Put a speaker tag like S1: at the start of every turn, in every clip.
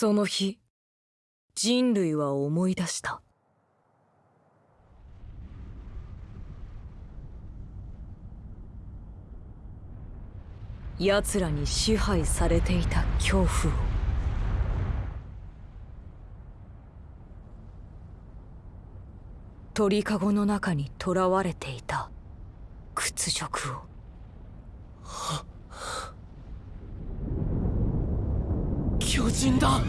S1: その日人類は思い出した。奴らに支配されていた恐怖を。鳥かごの中に囚われていた屈辱を。
S2: 巨人だ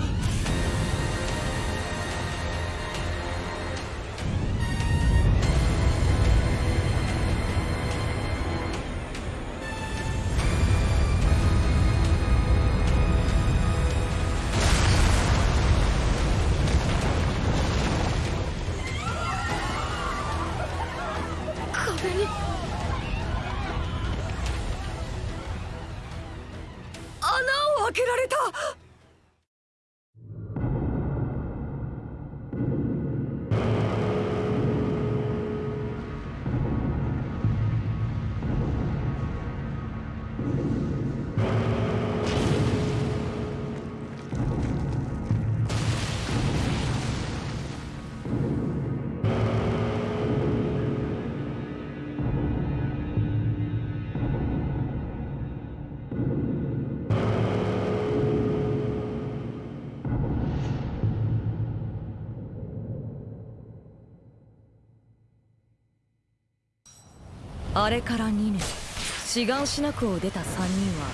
S1: れから2年。志願しなくを出た3人は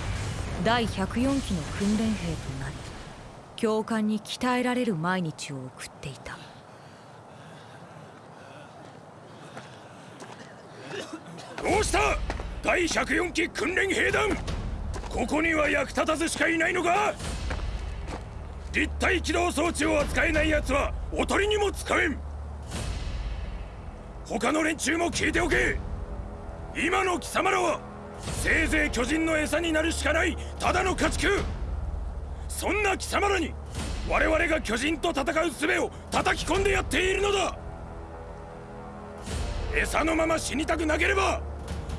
S1: 第104期の訓練兵となり教官に鍛えられる毎日を送っていた。
S3: どうした？第104期訓練兵団。ここには役立たずしかいないのか？立体起動装置を扱えない奴はおとりにも使えん。他の連中も聞いておけ。今の貴様らはせいぜい巨人の餌になるしかないただの家畜。そんな貴様らに我々が巨人と戦う術を叩き込んでやっているのだ。餌のまま死にたくなければ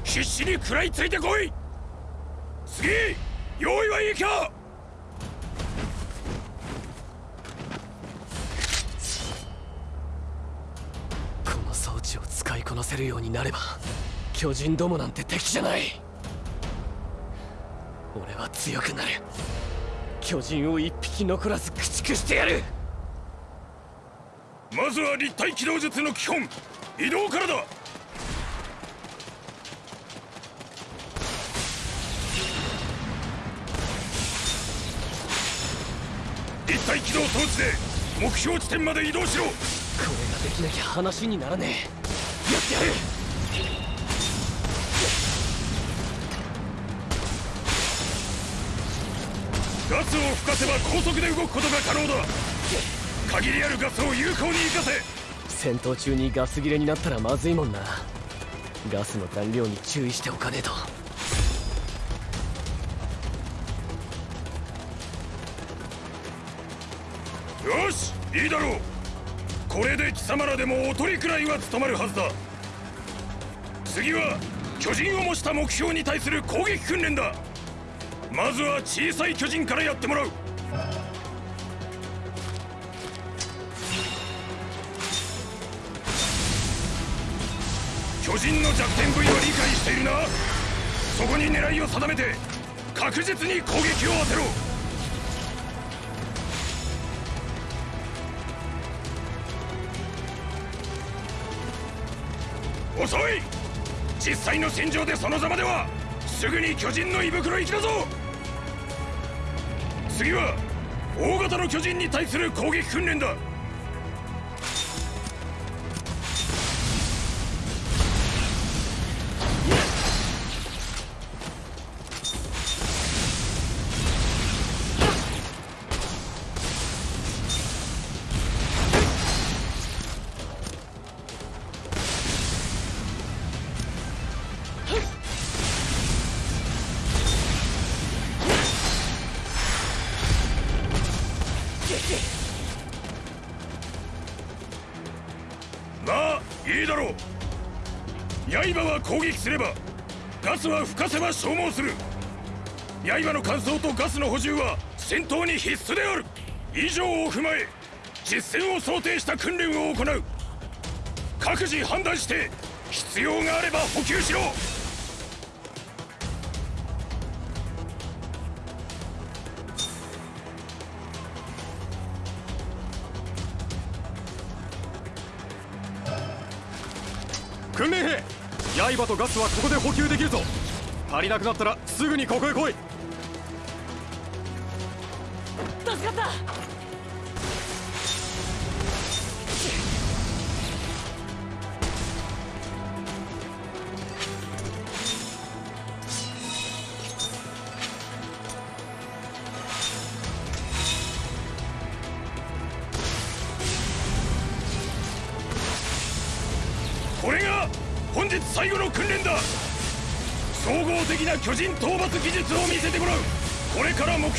S3: 必死に食らいついてこい。次用意はいいか。
S2: この装置を使いこなせるようになれば。巨人どもなんて敵じゃない。俺は強くなる。巨人を一匹残らず駆逐してやる。
S3: まずは立体機動術の基本。移動からだ。立体機動装置で目標地点まで移動しろ。
S2: これができなきゃ話にならねえ。やってやる
S3: ガスを吹かせば高速で動くことが可能だ。限りあるガスを有効に活かせ。
S2: 戦闘中にガス切れになったらまずいもんな。ガスの残量に注意しておかねえと。
S3: よしいいだろう。これで貴様らでもおとりくらいは務まるはずだ。次は巨人を模した目標に対する攻撃訓練だまずは小さい巨人からやってもらう。巨人の弱点部位は理解しているな。そこに狙いを定めて確実に攻撃を当てろ。遅い。実際の戦場でそのざまではすぐに巨人の胃袋行きだぞ。次は大型の巨人に対する攻撃訓練だ。消耗する。刃の乾燥とガスの補充は戦闘に必須である。以上を踏まえ実戦を想定した訓練を行う。各自判断して必要があれば補給しろ。
S4: 訓練兵刃とガスはここで補給できるぞ。足りなくなったらすぐにここへ来い。
S5: 助かった。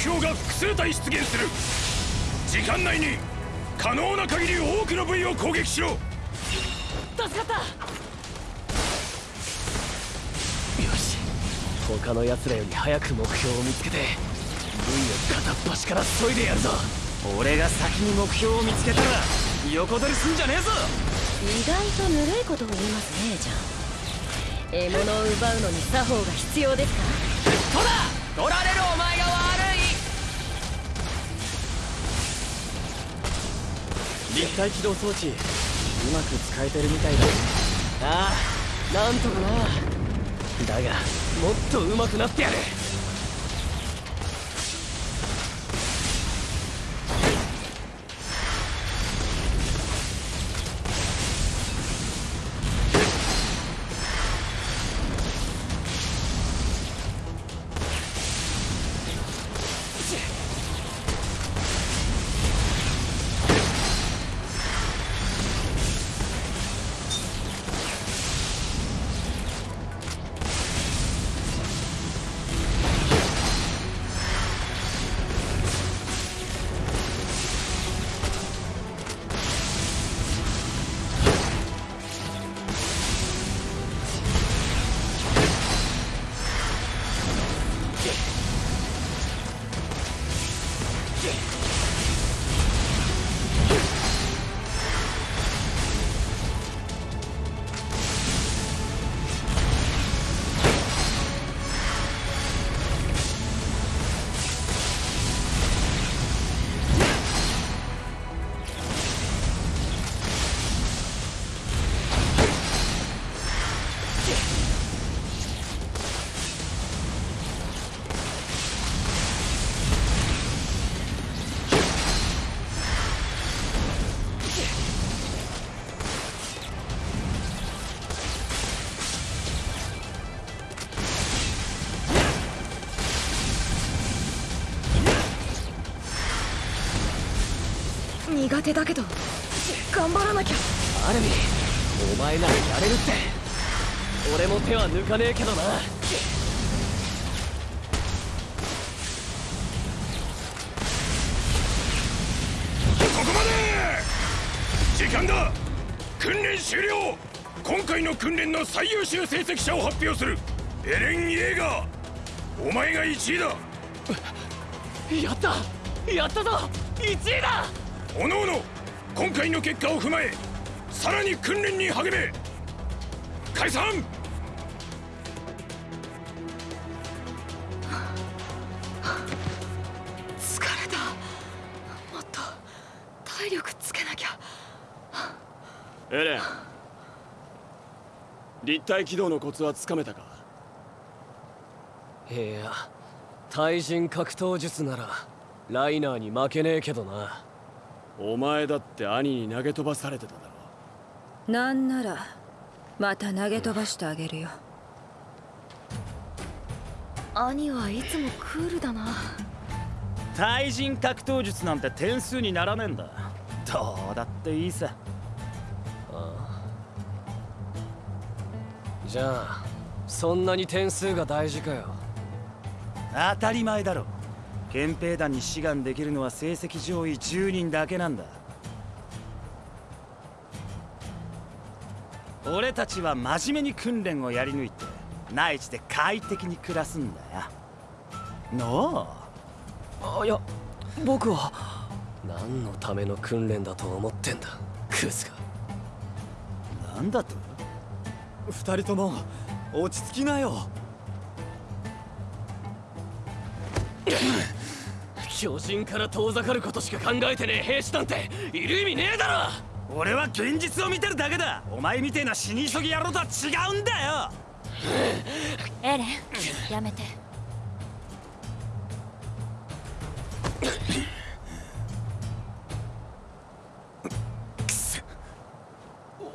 S3: 標が複数体出現する。時間内に可能な限り多くの部位を攻撃しろ。
S5: 助かった。
S2: よし。他の奴らより早く目標を見つけて部位を片っ端から削いでやるぞ。
S6: 俺が先に目標を見つけたら横取りすんじゃねえぞ。
S7: 意外とぬるいことを言いますねじゃん。獲物を奪うのに作法が必要ですか？
S6: ほら取られ
S2: 立体起動装置うまく使えてるみたいだ。ああなんとかな。だがもっと上手くなってやる。
S5: 苦手だけど頑張らなきゃ。
S2: アルミお前ならやれるって。俺も手は抜かねえけどな。
S3: ここまで!時間だ!訓練終了!今回の訓練の最優秀成績者を発表する!エレン・イェーガー!お前が1位だ!
S2: やった!やったぞ !1 位だ
S3: おのおの今回の結果を踏まえさらに訓練に励め解散!
S5: 疲れた。もっと体力つけなきゃ。
S4: エレン立体起動のコツはつかめたか？
S2: いや対人格闘術ならライナーに負けねえけどな
S4: お前だって兄に投げ飛ばされてただろ。
S7: なんならまた投げ飛ばしてあげるよ。
S5: 兄はいつもクールだな。
S6: 対人格闘術なんて点数にならねえんだ。どうだっていいさ。
S2: じゃあそんなに点数が大事かよ。
S6: 当たり前だろ憲兵団に志願できるのは成績上位10人だけなんだ。俺たちは真面目に訓練をやり抜いて内地で快適に暮らすんだよ。の
S2: あいや僕は。何のための訓練だと思ってんだクズが。
S6: なんだと？
S4: 二人とも落ち着きなよ
S2: 巨人から遠ざかることしか考えてねえ兵士なんている意味ねえだろ！
S6: 俺は現実を見てるだけだ！お前みてえな死に急ぎ野郎とは違うんだよ！
S7: エレンやめて。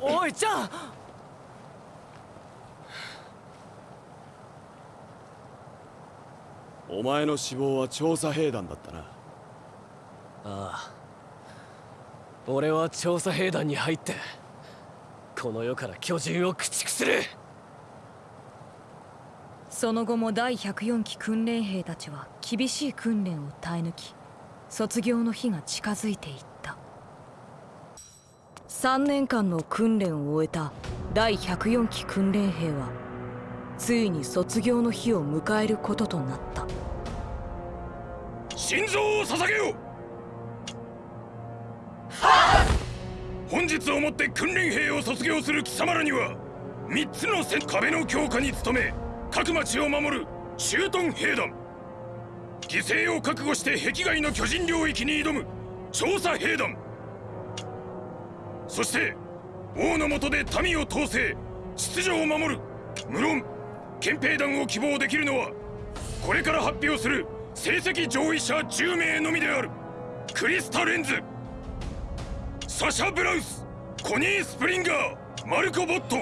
S2: おいちゃん
S4: お前の死亡は調査兵団だったな。
S2: ああ。俺は調査兵団に入ってこの世から巨人を駆逐する。
S5: その後も第104期訓練兵たちは厳しい訓練を耐え抜き卒業の日が近づいていった。3年間の訓練を終えた第104期訓練兵はついに卒業の日を迎えることとなった
S3: 心臓を捧げよ！本日をもって訓練兵を卒業する貴様らには3つの戦壁の強化に努め各町を守る駐屯兵団。犠牲を覚悟して壁外の巨人領域に挑む調査兵団。そして王の下で民を統制秩序を守る無論憲兵団を希望できるのはこれから発表する成績上位者10名のみである。クリスタ・レンズ。サシャ・ブラウス。コニー・スプリンガー。マルコ・ボット。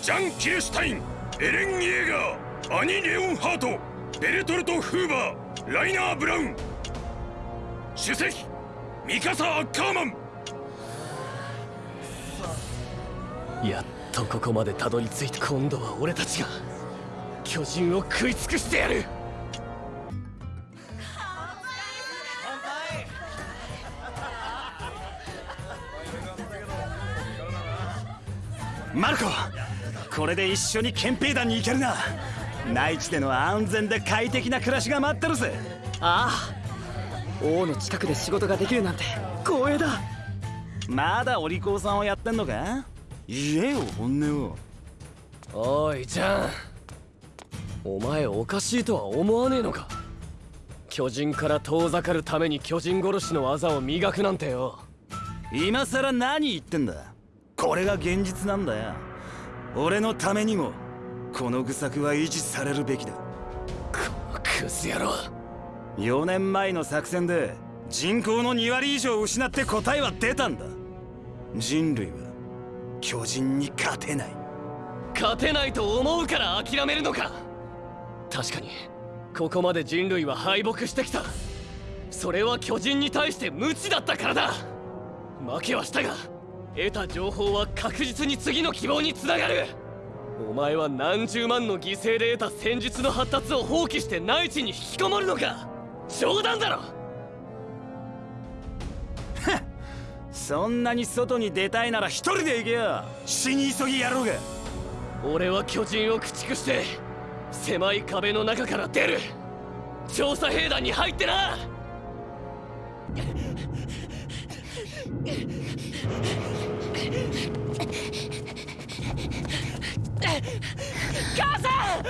S3: ジャン・キルシュタイン。エレン・イエーガー。アニ・レオンハート。ベルトルト・フーバー。ライナー・ブラウン。主席。ミカサ・アッカーマン。
S2: やっとここまでたどり着いて今度は俺たちが。巨人を食い尽くしてやる。
S6: マルコこれで一緒に憲兵団に行けるな。内地での安全で快適な暮らしが待ってるぜ。
S2: ああ王の近くで仕事ができるなんて光栄だ。
S6: まだお利口さんをやってんのか？言えよ本音を。
S2: おいちゃんお前おかしいとは思わねえのか。巨人から遠ざかるために巨人殺しの技を磨くなんてよ。
S6: 今さら何言ってんだ？これが現実なんだよ。俺のためにもこの愚策は維持されるべきだ。
S2: このクズ野郎。
S6: 4年前の作戦で人口の2割以上失って答えは出たんだ。人類は巨人に勝てない。
S2: 勝てないと思うから諦めるのか。確かにここまで人類は敗北してきた。それは巨人に対して無知だったからだ。負けはしたが得た情報は確実に次の希望につながる。お前は何十万の犠牲で得た戦術の発達を放棄して内地に引きこもるのか。冗談だろ。
S6: そんなに外に出たいなら一人で行けよ。死に急ぎやろうが。
S2: 俺は巨人を駆逐して狭い壁の中から出る。調査兵団に入ってな母さん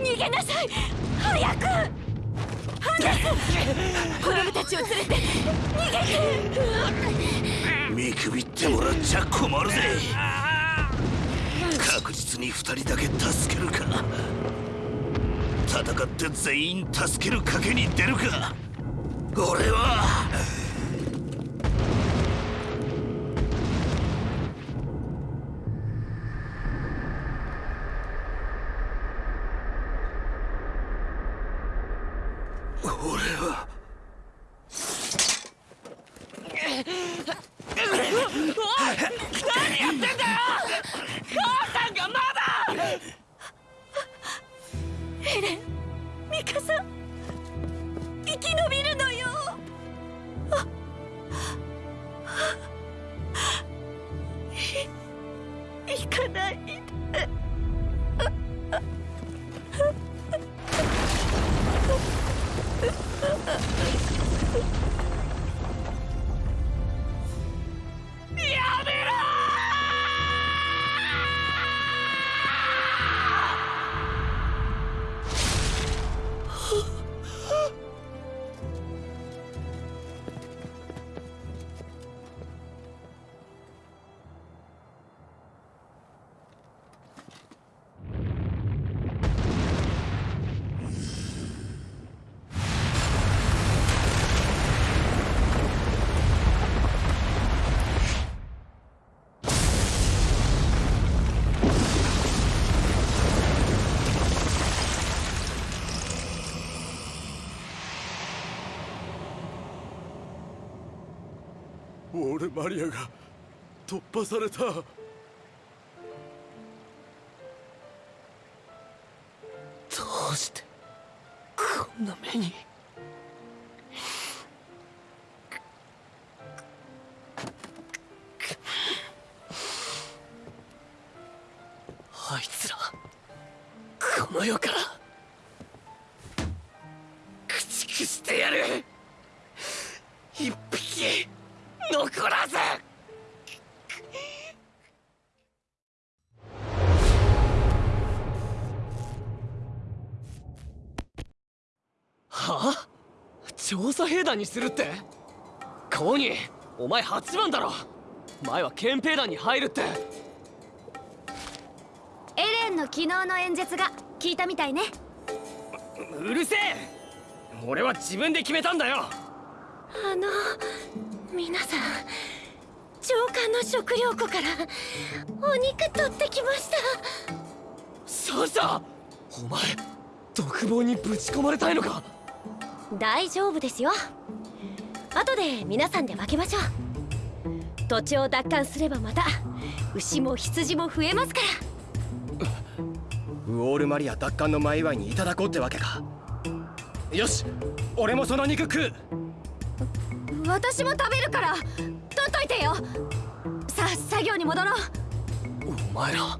S7: 逃げなさい早くハンネス子供たちを連れて逃げて
S8: 見くびってもらっちゃ困るぜ。確実に2人だけ助けるか。戦って全員助ける賭けに出るか。俺は。
S9: マリアが突破された。
S2: どうしてこんな目に。あいつらこの世から。駆逐してやる。一匹。残らず。はあ？調査兵団にするって？コーニーお前8番だろ。前は憲兵団に入るって。
S7: エレンの昨日の演説が聞いたみたいね。
S2: うるせえ。俺は自分で決めたんだよ。
S10: あの皆さん長官の食料庫からお肉取ってきました。
S2: そうさお前独房にぶち込まれたいのか？
S10: 大丈夫ですよ。後で皆さんで分けましょう。土地を奪還すればまた牛も羊も増えますから。
S9: ウォールマリア奪還の前祝いにいただこうってわけか。よし俺もその肉食う
S7: 私も食べるから取っといてよ。さあ作業に戻ろう。
S2: お前ら。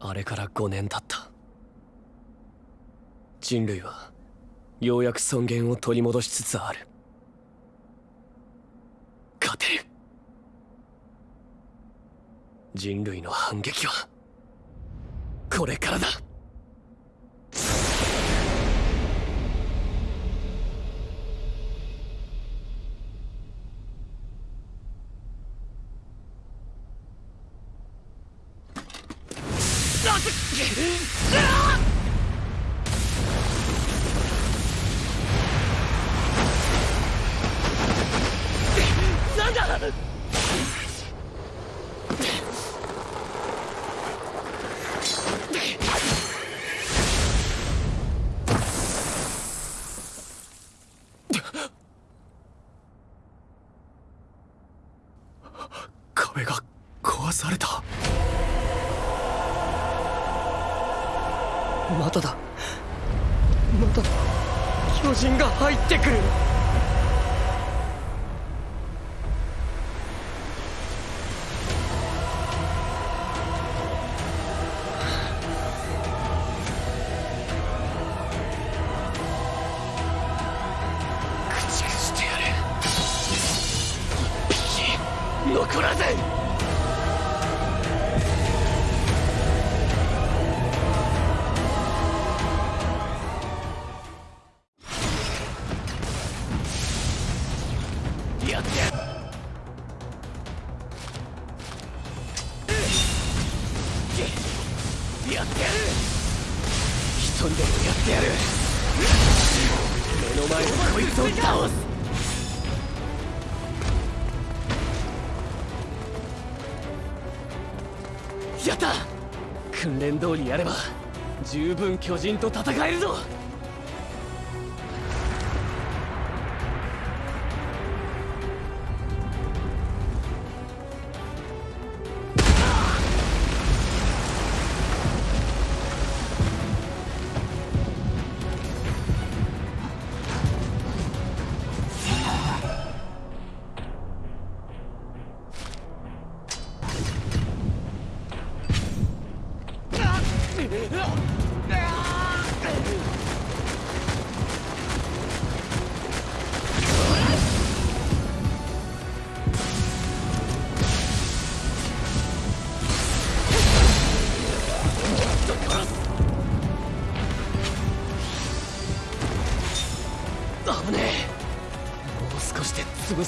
S2: あれから5年経った。人類はようやく尊厳を取り戻しつつある。勝てる。人類の反撃はこれからだ。壁が壊された。念通りやれば十分巨人と戦えるぞ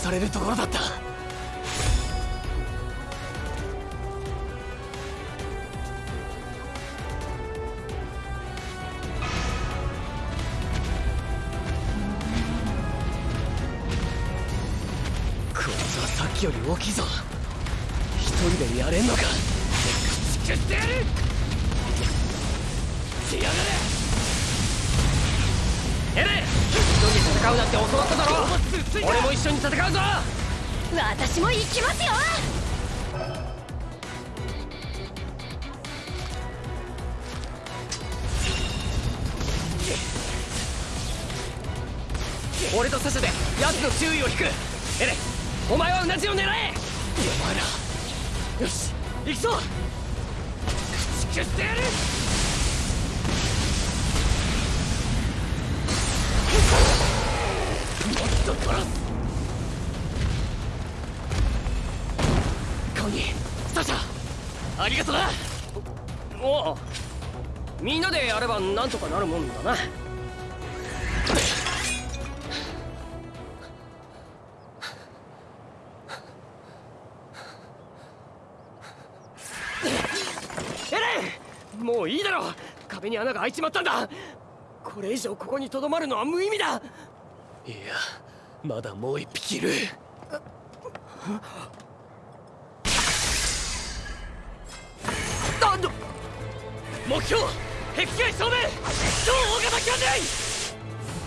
S2: されるところだった。なんとかなるもんだな。もういいだろ！壁に穴が開いちまったんだ！これ以上ここにとどまるのは無意味だ！いやまだもう一匹いる。目標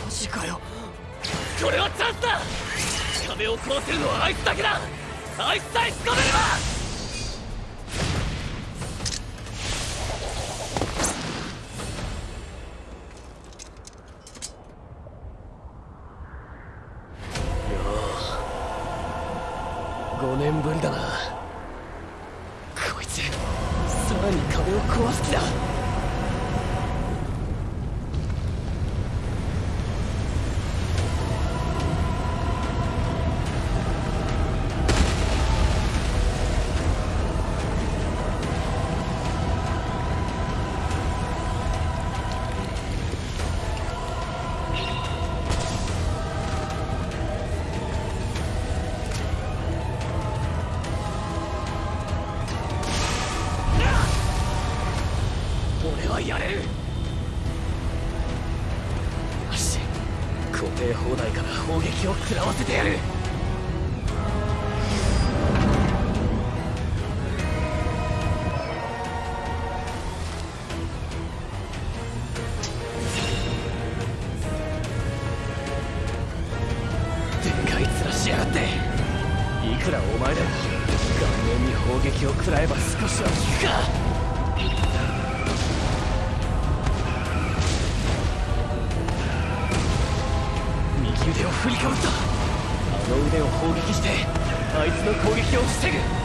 S2: マジかよ。これはチャンスだ。壁を壊せるのはあいつだけだ。あいつさえ仕留めれば。撃を食らえば少しは効くか。右腕を振りかぶった。あの腕を砲撃してあいつの攻撃を防ぐ。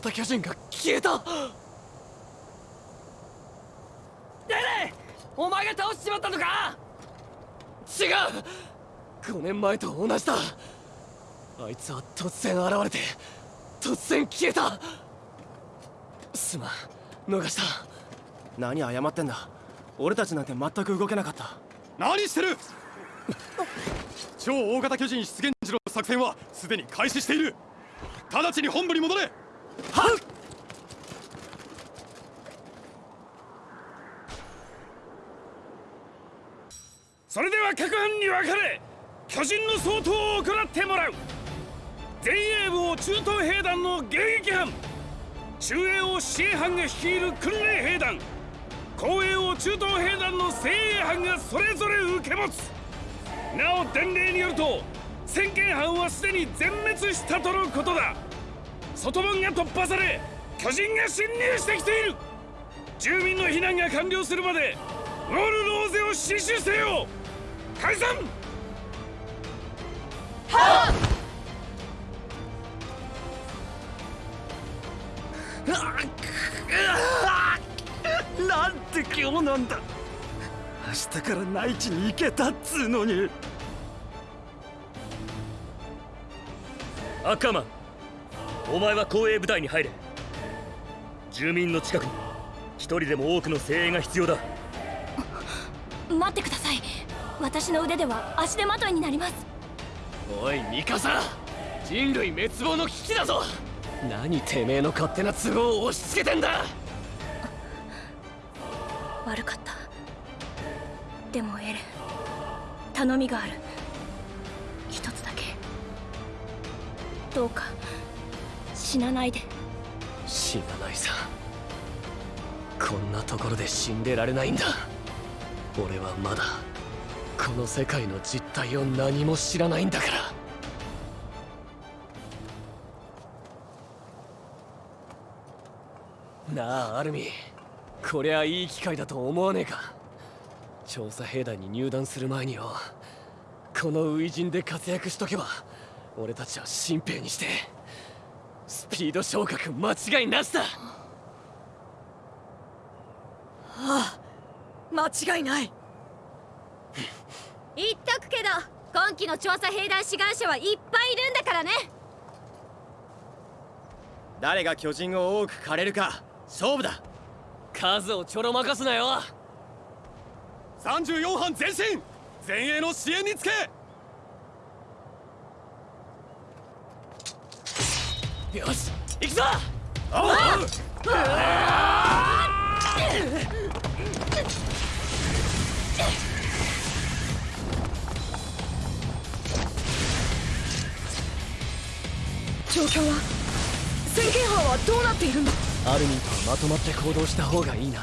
S2: 型巨人が消えた。デレお前が倒しちまったのか。違う。5年前と同じだ。あいつは突然現れて突然消えた。すまん。逃した。
S9: 何謝ってんだ。俺たちなんて全く動けなかった。
S4: 何してる。超大型巨人出現時の作戦はすでに開始している。直ちに本部に戻れ。
S11: それでは各班に分かれ巨人の相当を行ってもらう。前衛部を中東兵団の迎撃班。中衛を支援班が率いる訓練兵団。後衛を中東兵団の精鋭班がそれぞれ受け持つ。なお伝令によると先見班はすでに全滅したとのことだ。外門が突破され巨人が侵入してきている。
S3: 住民の避難が完了するまでウォールローゼを死守せよ。解散!
S6: なんて今日なんだ。明日から内地に行けたっつうのに。
S12: アッカーマンお前は公営部隊に入れ。住民の近くに一人でも多くの精鋭が必要だ。
S10: 待ってください。私の腕では足手まといになります。
S2: おいミカサ。人類滅亡の危機だぞ。何てめえの勝手な都合を押し付けてんだ。
S10: 悪かった。でもエレン頼みがある。一つだけ。どうか死なないで。
S2: 死なないさ。こんなところで死んでられないんだ。俺はまだこの世界の実態を何も知らないんだから。なあアルミ。こりゃいい機会だと思わねえか。調査兵団に入団する前によ。この初陣で活躍しとけば俺たちは新兵にして。スピード昇格間違いなしだ。
S5: ああ間違いない。
S7: 言っとくけど今期の調査兵団志願者はいっぱいいるんだからね。
S9: 誰が巨人を多く狩れるか勝負だ。
S2: 数をちょろまかすなよ。
S4: 34班前進。前衛の支援につけ
S2: よし行くぞ！
S5: 状況は宣言班はどうなっているんだ
S2: アルミンとはまとまって行動した方がいいな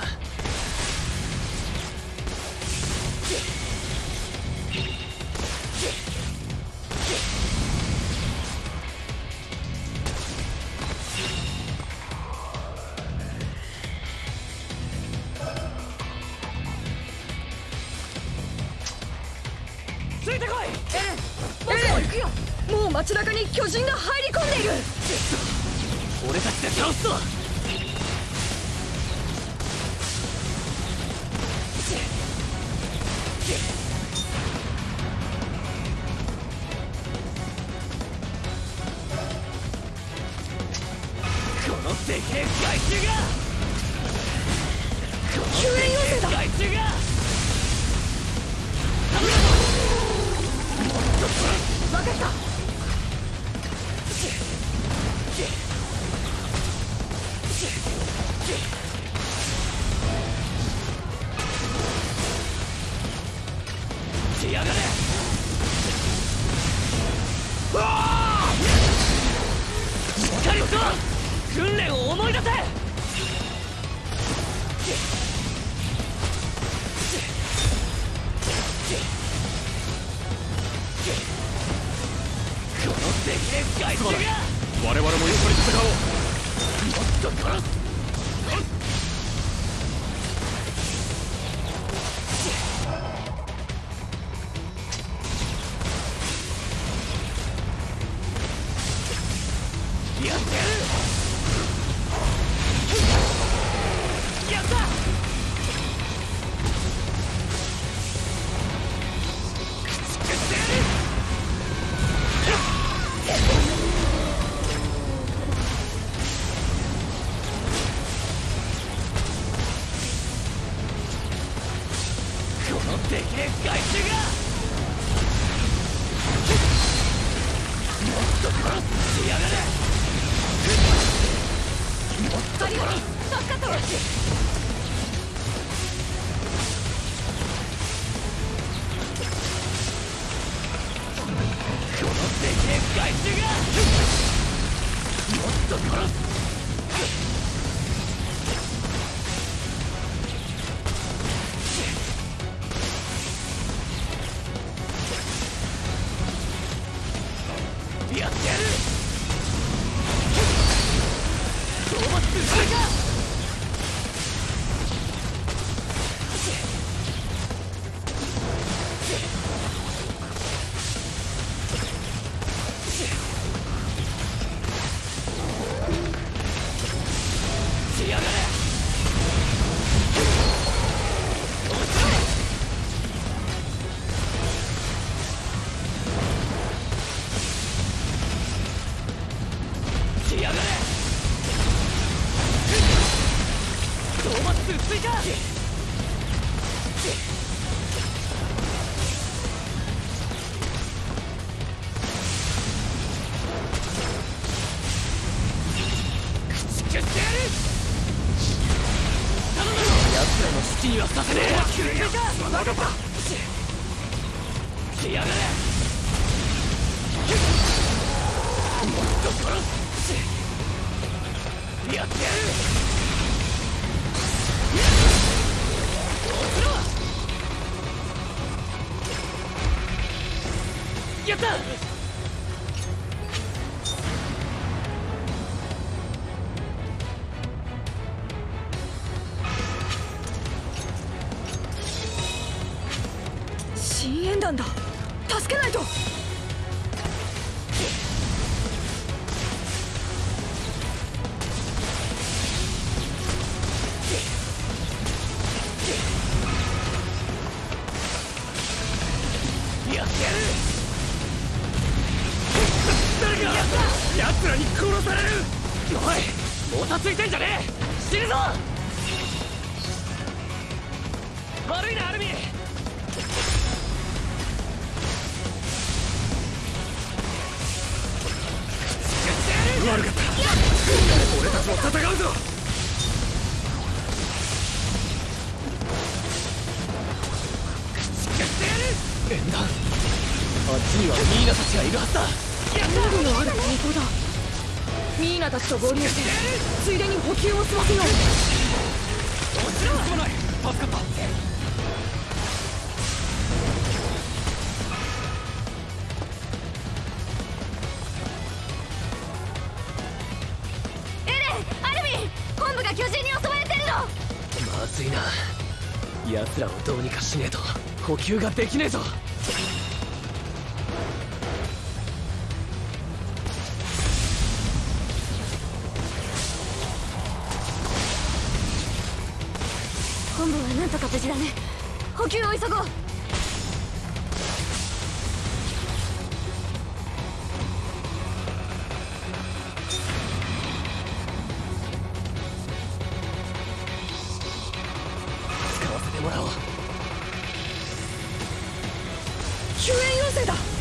S5: もっ
S2: と殺す
S7: そっかと
S2: このッと
S5: 合流しついでに補給を済ませよう
S4: もちろんない助かった
S7: エレンアルミン本部が巨人に襲われてるの
S2: まずいな。奴らをどうにかしねえと。補給ができねえぞ。もらおう。
S5: 救援要請だ。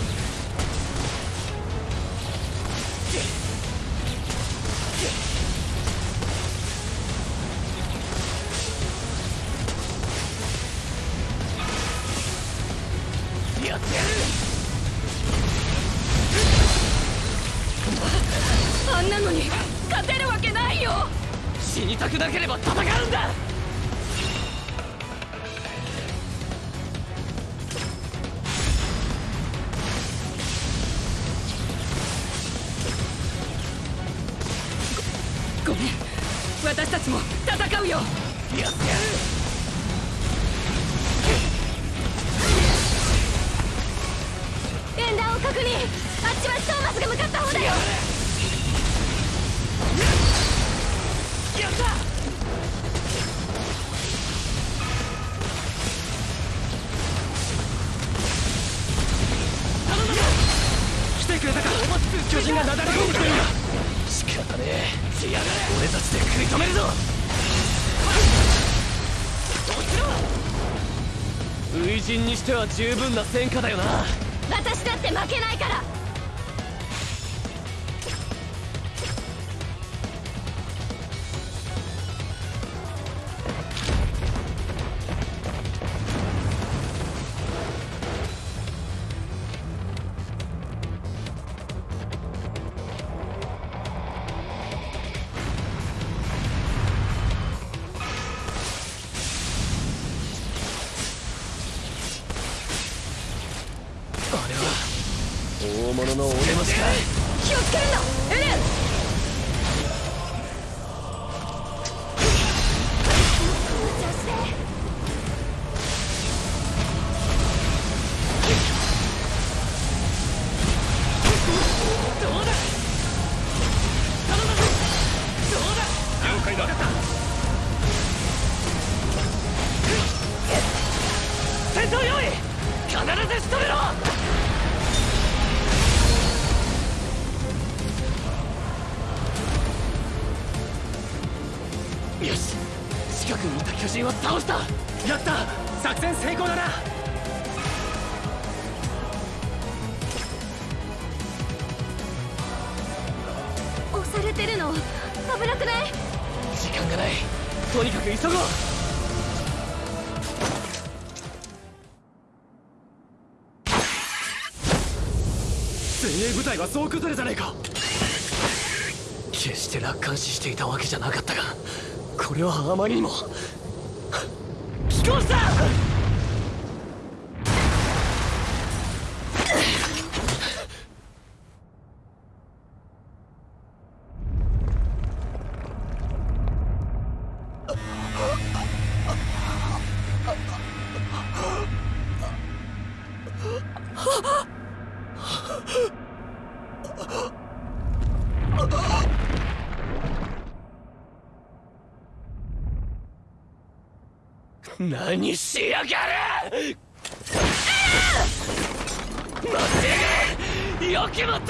S2: しては十分な戦果だよな。
S7: 私だって負けない
S2: は
S10: 崩れじゃねえか。
S2: 決して楽観視していたわけじゃなかったがこれはあまりにも。何しやがる。っよきも
S13: どう
S2: 離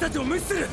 S2: た
S10: ちを無視する。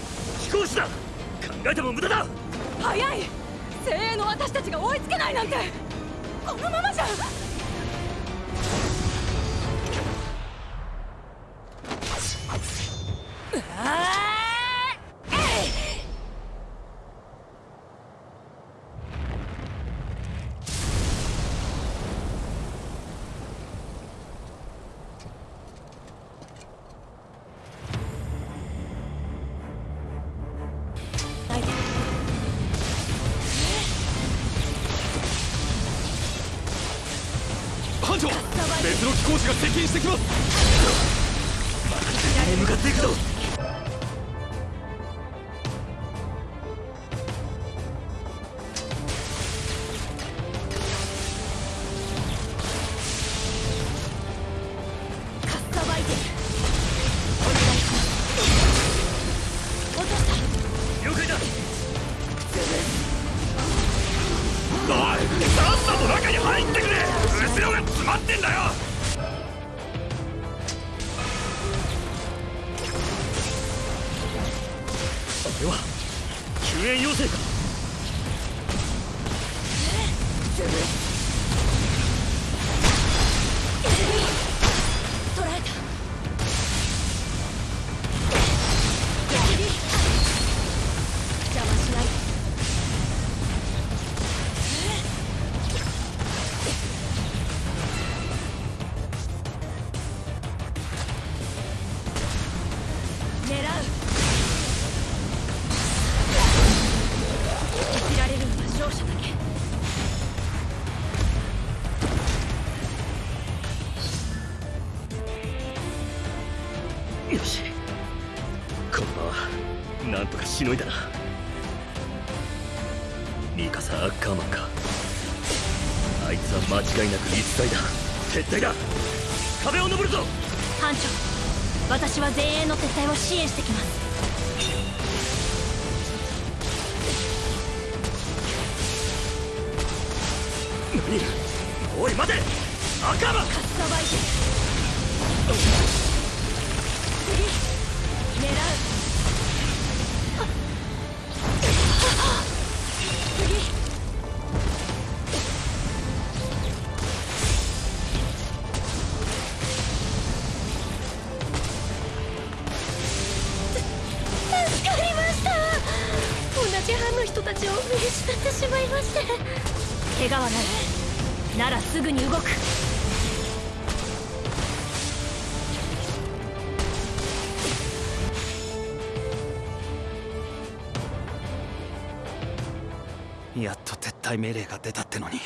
S14: 退
S6: 命令が出たってのに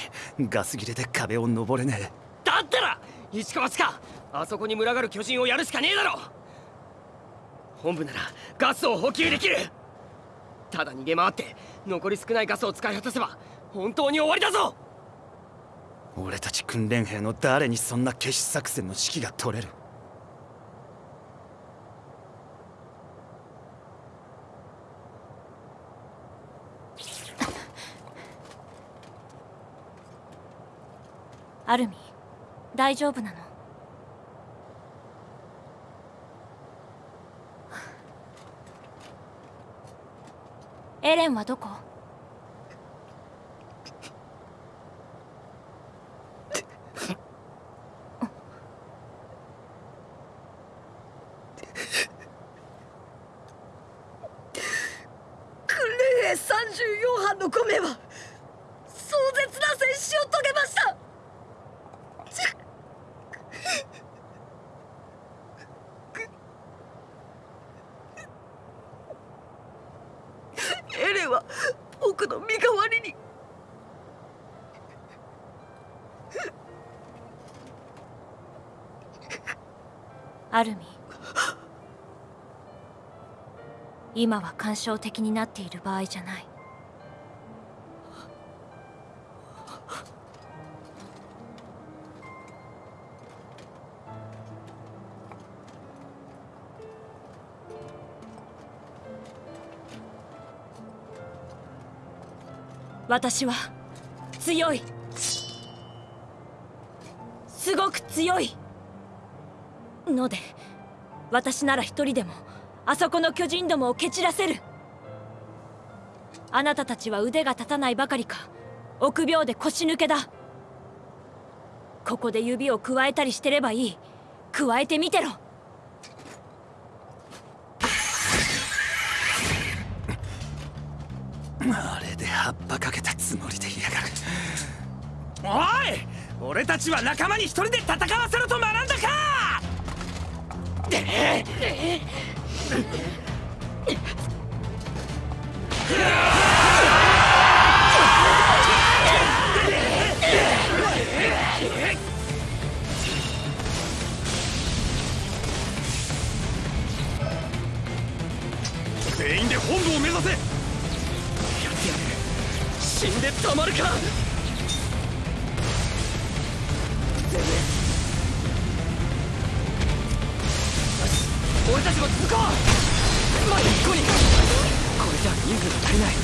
S6: ガス切れで壁を登れねえ。
S15: だったら石川かあそこに群がる巨人をやるしかねえだろ。本部ならガスを補給できる。ただ逃げ回って残り少ないガスを使い果たせば本当に終わりだぞ。
S6: 俺たち訓練兵の誰にそんな決死作戦の指揮が取れる
S10: アルミ大丈夫なの？エレンはどこ？
S5: 訓練兵34班の5名は壮絶な戦死を遂げました。エレンは僕の身代わりに。
S10: アルミ今は感傷的になっている場合じゃない。私は強い。すごく強い。ので私なら一人でもあそこの巨人どもを蹴散らせる。あなたたちは腕が立たないばかりか臆病で腰抜けだ。ここで指をくわえたりしてればいい。くわえてみてろ。
S16: ちは仲間に一人で戦わせろと学んだか！
S4: 全員で本部を目指せ！
S15: 死んでたまるか！俺たちも続こう。まず1個にこれじゃ人数が足りない。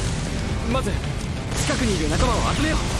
S15: まず近くにいる仲間を集めよう。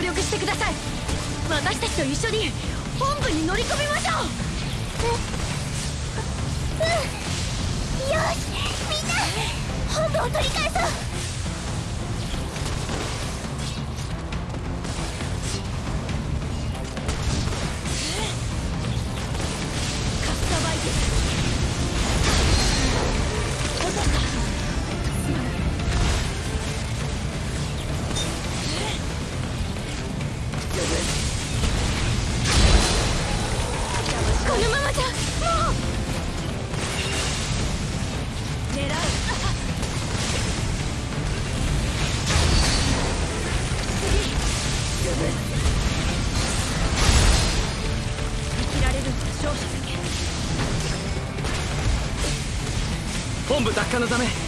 S7: 協力してください。私たちと一緒に本部に乗り込みまし落の
S15: ため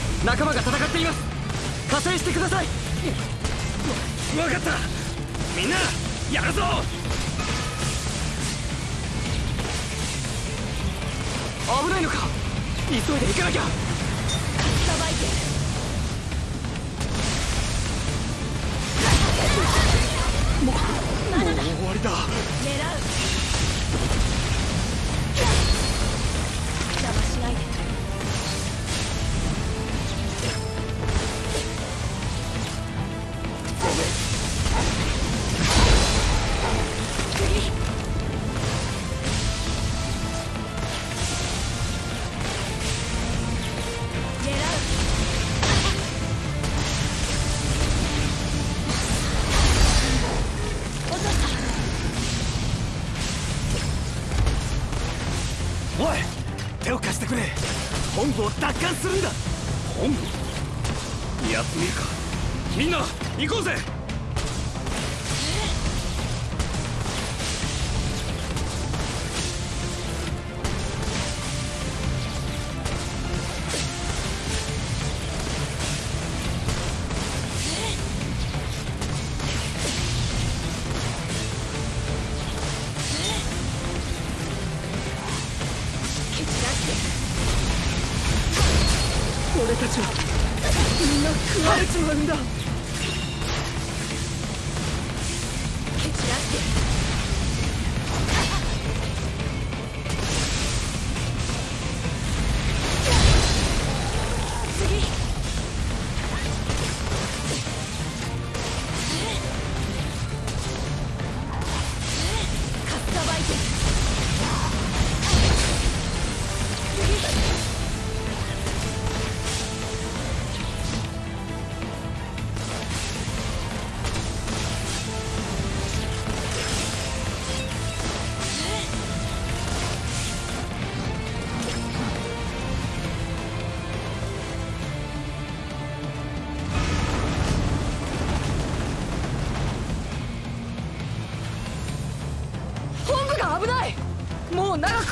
S15: す
S6: るんだ。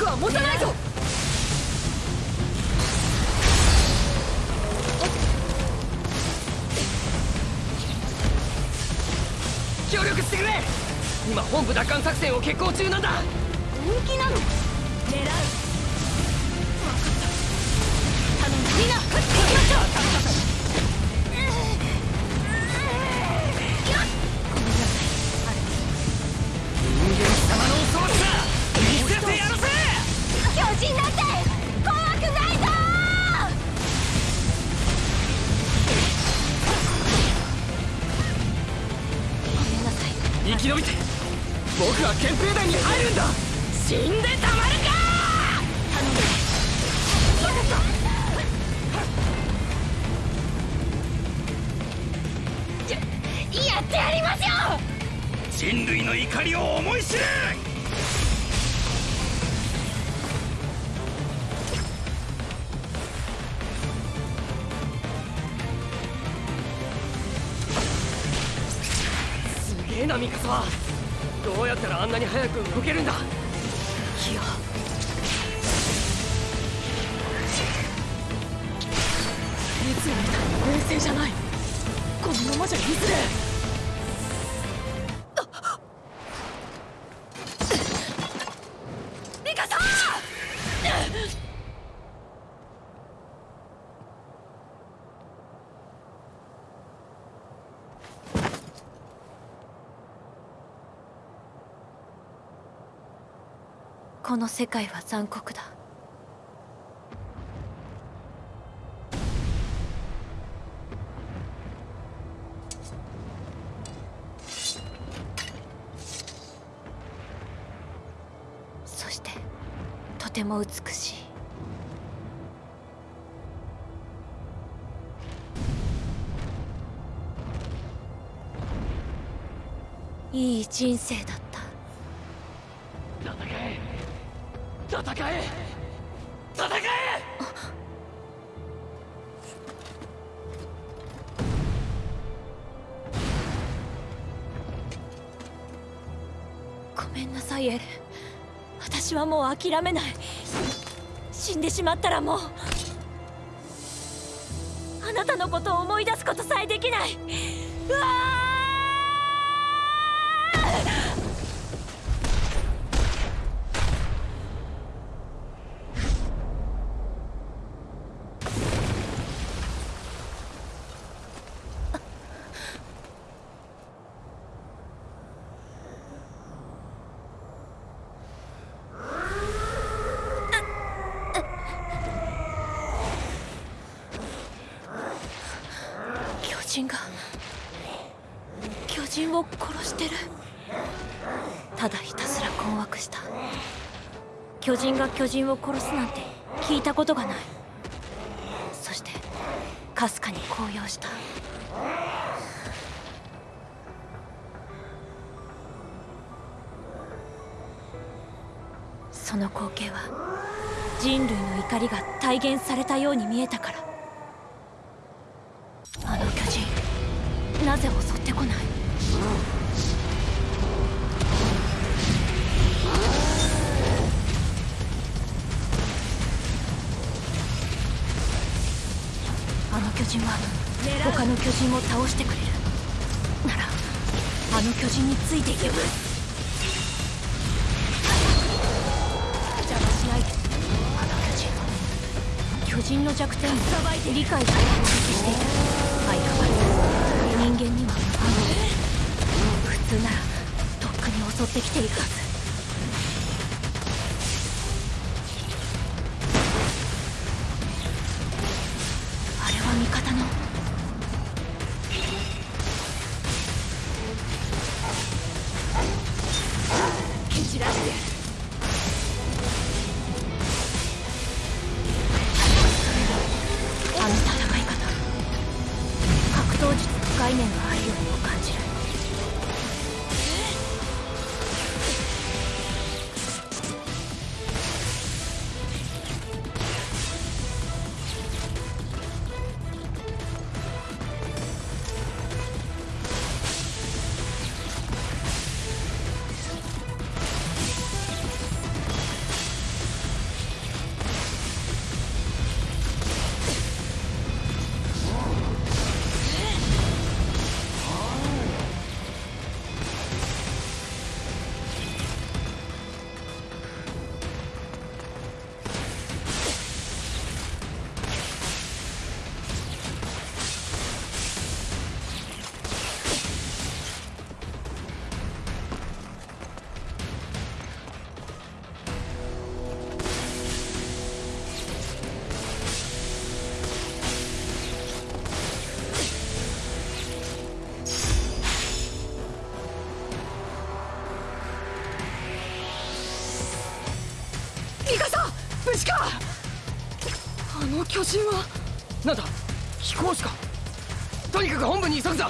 S5: もう長くは持たないぞ
S2: 協力してくれ。今本部奪還作戦を決行中なんだ。
S5: 本気なのこの
S10: 世界は残酷だ。そしてとても美しい。いい人生だった
S2: 戦え戦え。戦え。
S10: ごめんなさいエレン私はもう諦めない。死んでしまったらもう。あなたのことを思い出すことさえできない。うわー巨人が巨人を殺してるただひたすら困惑した巨人を殺すなんて聞いたことがない。そしてかすかに高揚した。その光景は人類の怒りが体現されたように見えたから。ってきているはず。あの
S5: 巨人は
S2: なんだ飛行士か。とにかく本部に急ぐぞ。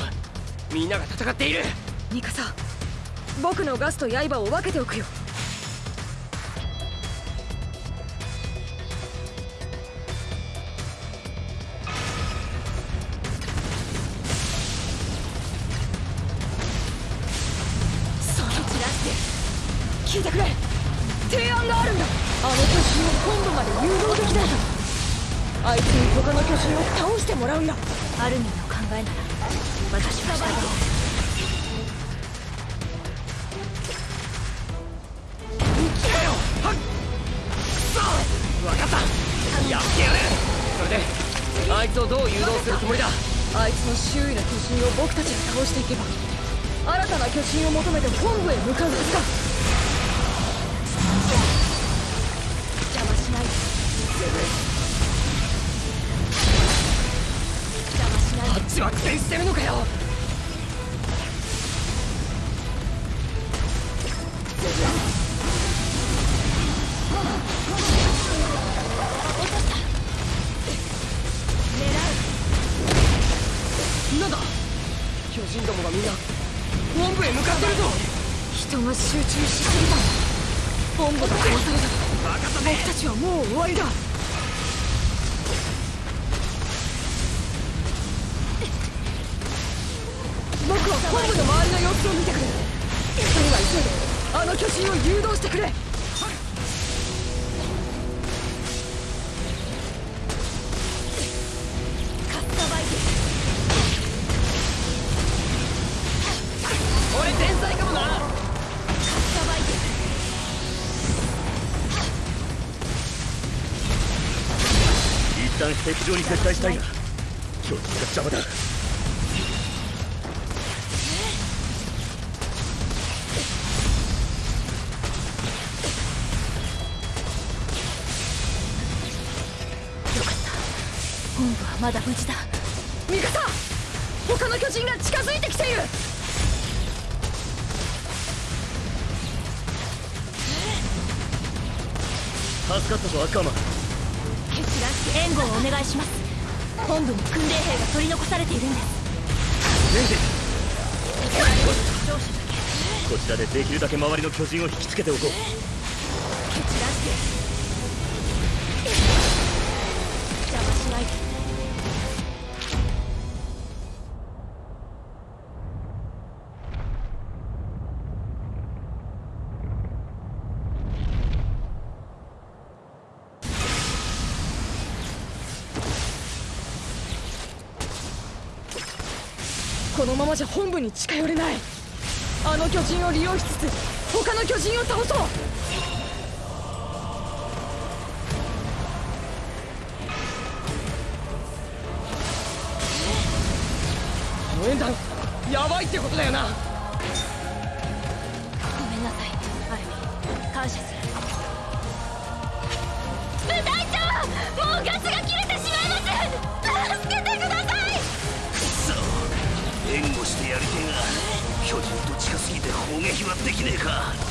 S2: みんなが戦っている。
S5: ミカサ僕のガスと刃を分けておくよ
S12: 敵場に撤退したいが巨人が邪魔だ。
S10: よかった。本部はまだ無事だ。
S5: ミカサ他の巨人が近づいてきている。
S12: 助かったぞアッカーマン
S10: 取り残されているんです。
S12: レン
S10: ディ。
S12: こちらでできるだけ周りの巨人を引きつけておこう。
S5: このままじゃ本部に近寄れない。あの巨人を利用しつつ他の巨人を倒そう。
S10: 応縁団やばいってことだよな。
S8: 撃はできねえか？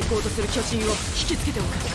S10: 行こうとする巨人を引きつけておく。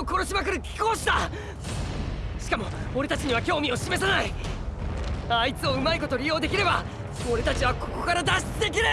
S17: を
S10: 殺しまくる貴公子だ。しかも俺たちには興味を示さない。あいつをうまいこと利用できれば俺たちはここから脱出できる。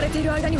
S5: れて
S15: いる間に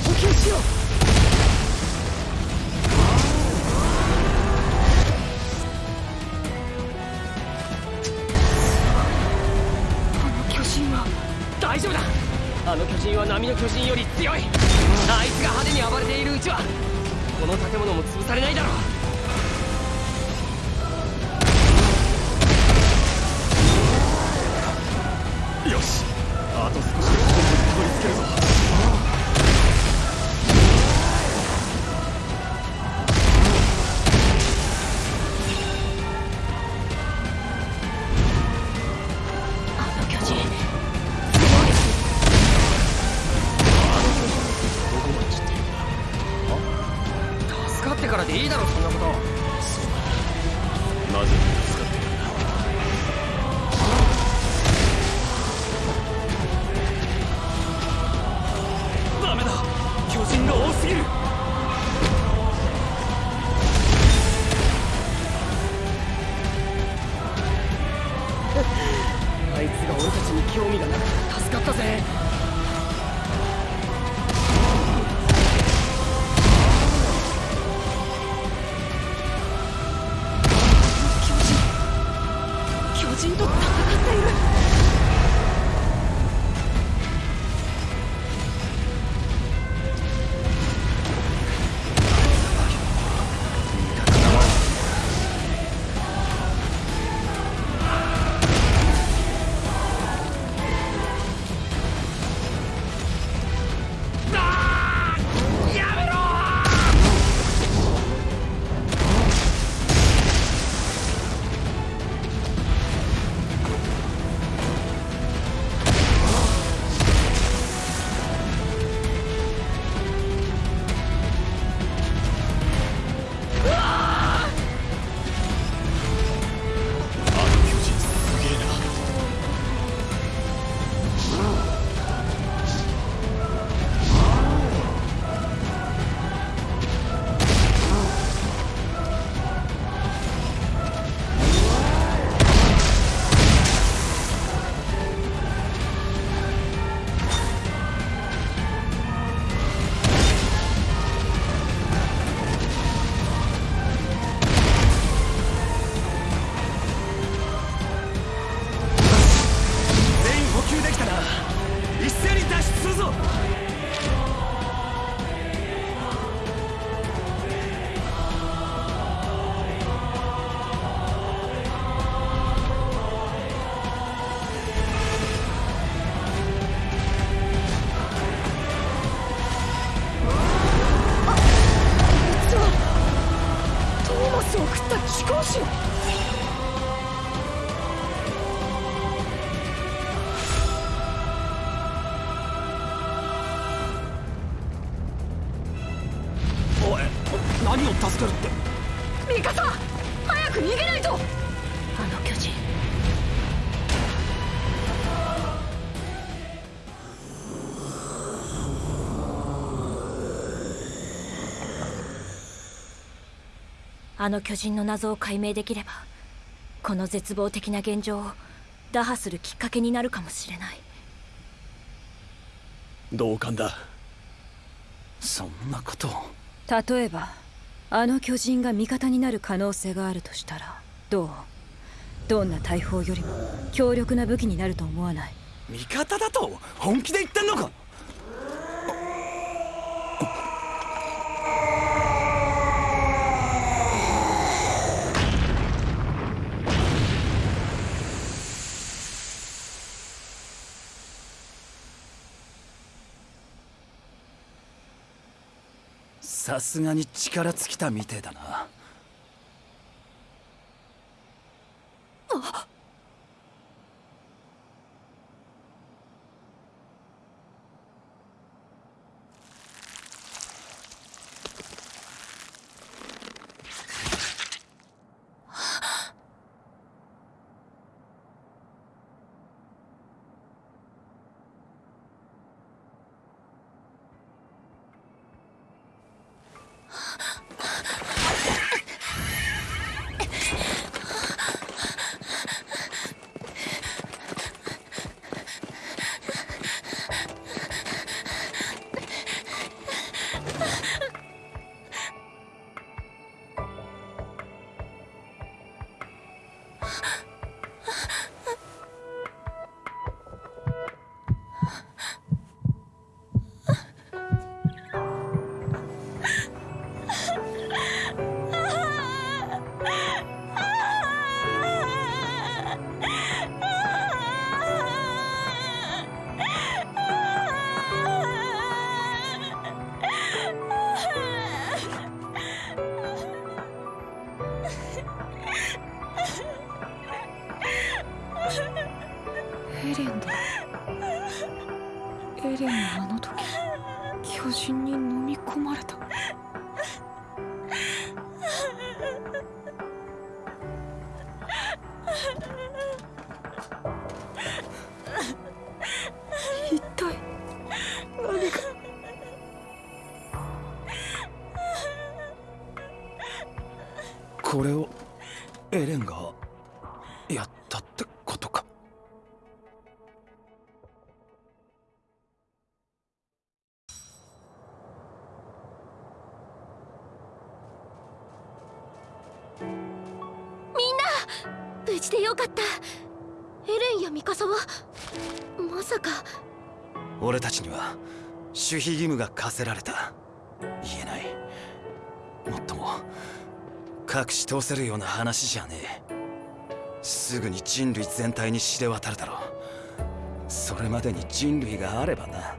S10: あの巨人の
S1: 謎を解明できればこの絶望的な現状を打破するきっかけになるかもしれない。
S9: 同感だ。
S6: そんなこと。を
S1: 例えばあの巨人が味方になる可能性があるとしたらどう？どんな大砲よりも強力な武器になると思わない？
S6: 味方だと本気で言ってんのか？さすがに力尽きたみてえだな。
S18: あ
S6: っ。
S7: かった。エレンやミカサはまさか。
S6: 俺たちには守秘義務が課せられた。言えない。もっとも隠し通せるような話じゃねえ。すぐに人類全体に知れ渡るだろう。それまでに人類があればな。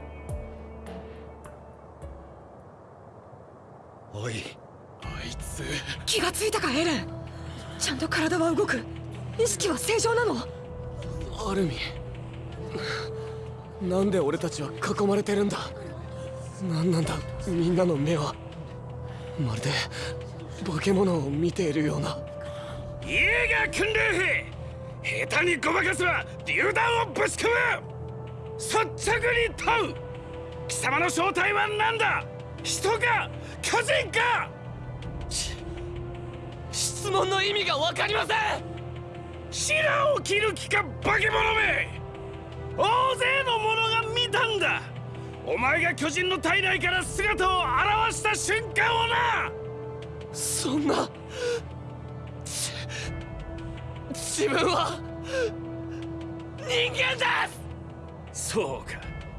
S19: おい。あいつ。
S5: 気がついたかエレン。ちゃんと体は動く意識は正常なの？
S2: アルミン。なんで俺たちは囲まれてるんだ？何なんだ？みんなの目は。まるで化け物を見ているような。
S20: イエーガー訓練兵下手にごまかせば榴弾をぶち込む。率直に問う。貴様の正体は何だ？人か？巨人か？
S2: 質問の意味が分かりません
S20: 白を切る気か化け物め！大勢の者が見たんだ！お前が巨人の体内から姿を現した瞬間をな！
S2: そんな自分は人間です！
S20: そうか。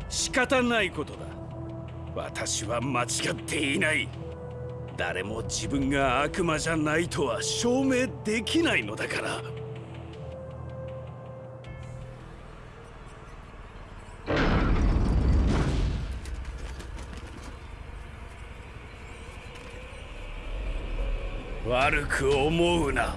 S20: 仕方ないことだ。私は間違っていない。誰も自分が悪魔じゃないとは証明できないのだから悪く思うな。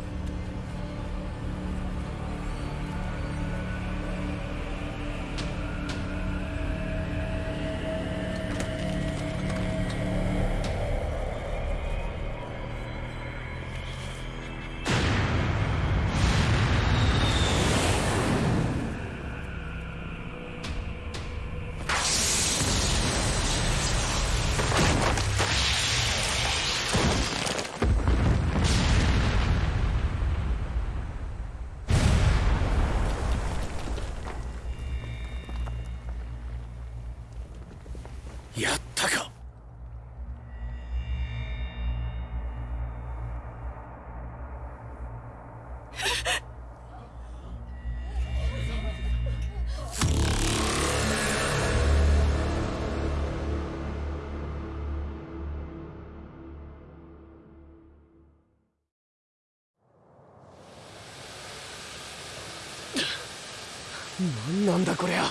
S2: だこりゃ。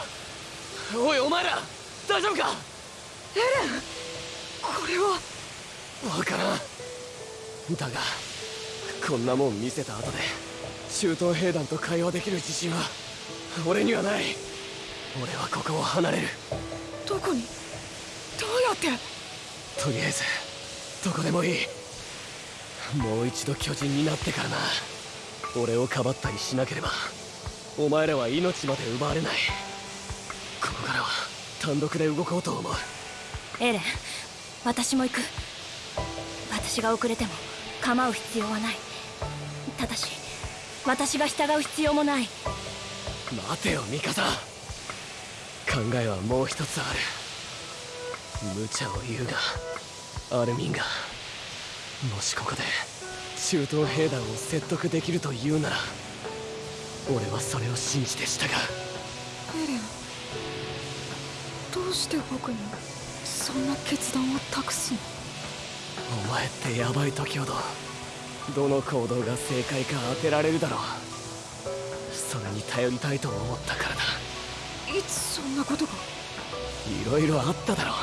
S2: おいお前ら大丈夫か？
S5: これは。
S2: わからん。だがこんなもん見せた後で中東兵団と会話できる自信は俺にはない。俺はここを離れる。
S5: どこに？どうやって？
S2: とりあえずどこでもいい。もう一度巨人になってからな。俺をかばったりしなければお前らは命まで奪われない。ここからは単独で動こうと思う。
S10: エレン私も行く。私が遅れても構う必要はない。ただし私が従う必要もない。
S2: 待てよミカサ。考えはもう一つある。無茶を言うがアルミンがもしここで中東兵団を説得できると言うなら俺はそれを信じて従う。
S5: エレンどうして僕にそんな決断を託すの？
S2: お前ってヤバい時ほどどの行動が正解か当てられるだろう。それに頼りたいと思ったからだ。
S5: いつそんなことが？
S2: いろいろあっただろう。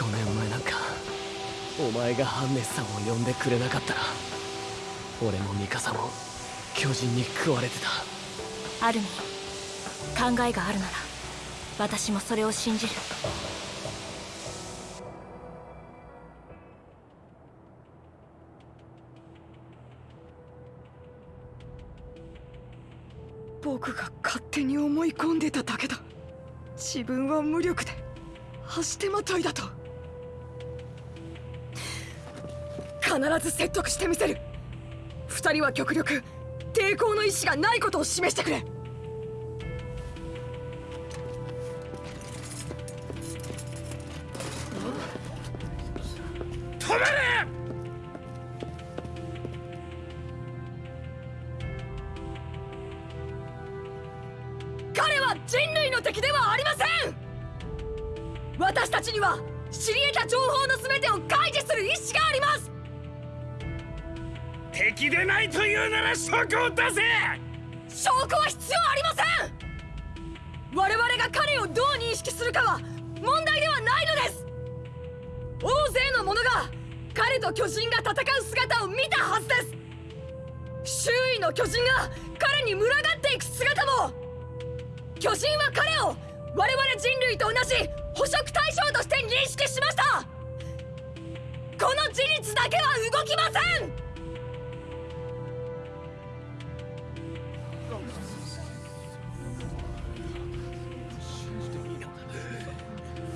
S2: 5年前なんかお前がハンネスさんを呼んでくれなかったら俺もミカサも巨人に食われてた。
S10: アルミン考えがあるなら私もそれを信じる。
S5: 僕が勝手に思い込んでただけだ。自分は無力で走ってまといだと。必ず説得してみせる。二人は極力抵抗の意志がないことを示してくれ。
S20: 止めれ！
S5: 彼は人類の敵ではありません！私たちには知り得た情報の全てを開示する意思があります
S3: 敵でないというなら証拠を出せ。
S5: 証拠は必要ありません。我々が彼をどう認識するかは問題ではないのです。大勢の者が彼と巨人が戦う姿を見たはずです。周囲の巨人が彼に群がっていく姿も。巨人は彼を我々人類と同じ捕食対象として認識しました。この事実だけは動きません。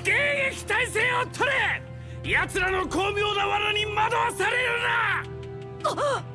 S3: 迎撃態勢を取れ奴らの巧妙な罠に惑わされるな！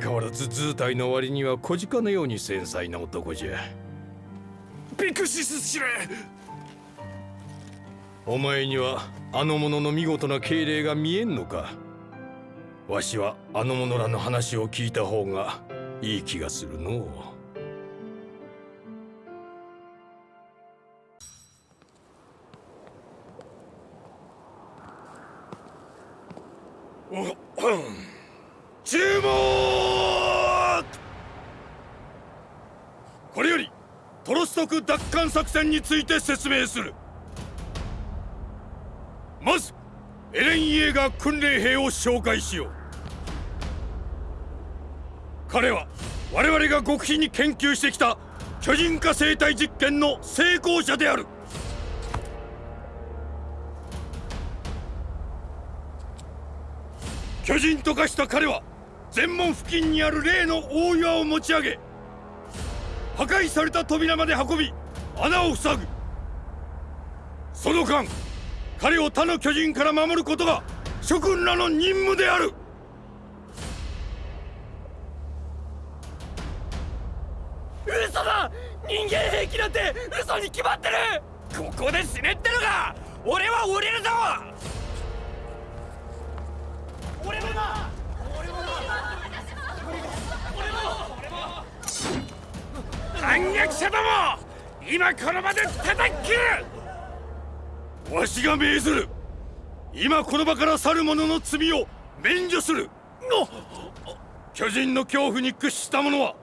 S4: 変わらず図体の割には小鹿のように繊細な男じゃ。
S3: ビクシス司令
S4: お前にはあの者の見事な敬礼が見えんのか？わしはあの者らの話を聞いた方がいい気がするのう戦について説明する。まずエレン・イエーガー訓練兵を紹介しよう。彼は我々が極秘に研究してきた巨人化生態実験の成功者である。巨人と化した彼は全門付近にある例の大岩を持ち上げ破壊された扉まで運び穴を塞ぐ。その間彼を他の巨人から守ることが諸君らの任務である。
S3: 嘘だ！人間兵器なんて嘘に決まってる！ここで死ねってのか！俺は降りるぞ！俺もだ！反逆者ども今この場で叩き切る。
S4: わしが命ずる。今この場から去る者の罪を免除する。巨人の恐怖に屈した者は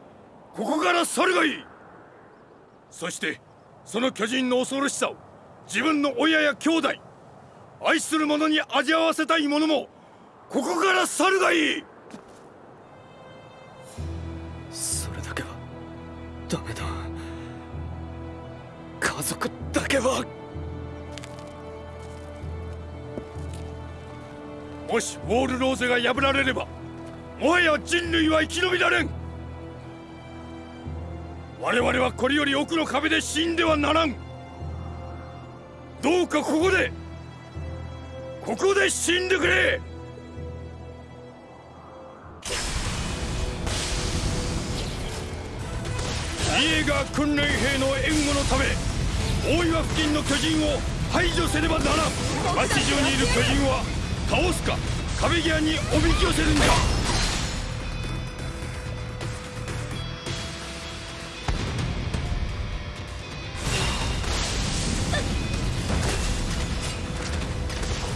S4: ここから去るがいい。そしてその巨人の恐ろしさを自分の親や兄弟愛する者に味わわせたい者もここから去るがいい。
S9: それだけはダメだ。家族だけは。
S4: もしウォール・ローゼが破られればもはや人類は生き延びられん。我々はこれより奥の壁で死んではならん。どうかここでここで死んでくれ。イエガー訓練兵の援護のため大岩付近の巨人を排除せねばならん。町中にいる巨人は倒すか壁際におびき寄せるんだ。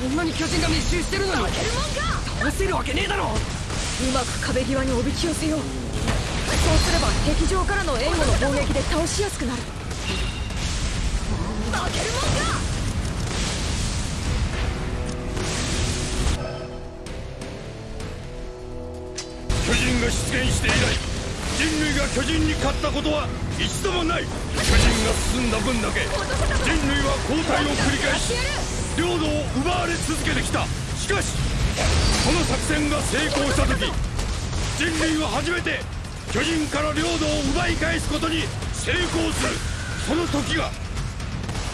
S9: こんなに巨人が密集してるのに倒せるわけねえだろ。
S5: うまく壁際におびき寄せよう。そうすれば敵上からの援護の砲撃で倒しやすくなる負けるもんか
S4: 現して以来人類が巨人に勝ったことは一度もない。巨人が進んだ分だけ人類は交代を繰り返し領土を奪われ続けてきた。しかしこの作戦が成功した時人類は初めて巨人から領土を奪い返すことに成功する。その時が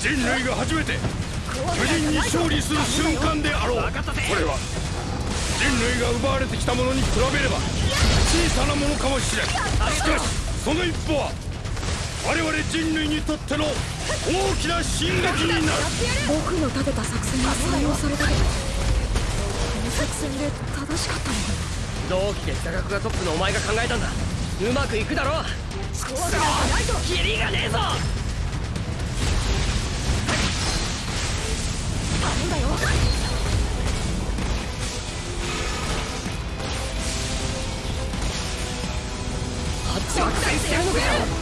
S4: 人類が初めて巨人に勝利する瞬間であろう。これは人類が奪われてきたものに比べれば小さなものかもしれん。しかしその一歩は我々人類にとっての大きな進撃になる。
S6: 僕の立てた作戦が採用されたけどこの作戦で正しかったのかな？
S5: 同期で座学がトップのお前が考えたんだ。うまくいくだろう。くそキリがねえぞ
S6: んだよ。
S5: あっちは苦戦してるのかよ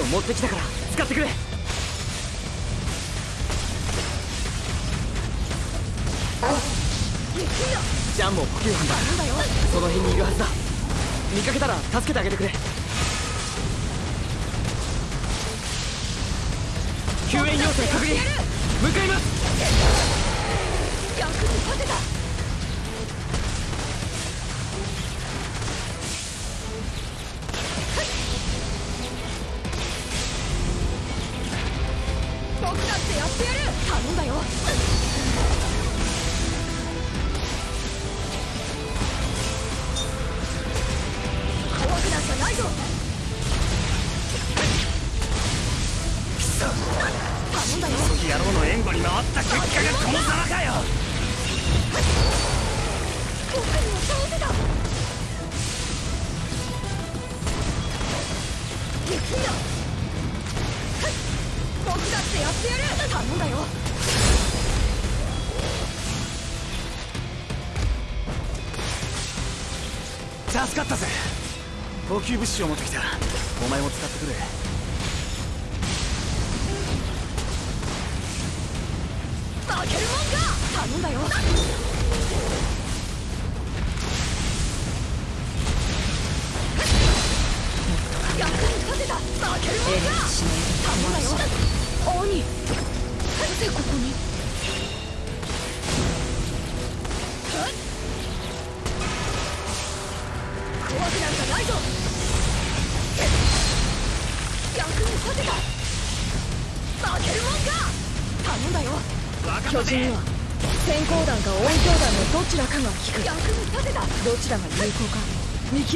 S15: を持ってきたから。って
S6: やってやる頼んだよ
S15: 補給物資を持ってきた。お前も使ってくれ。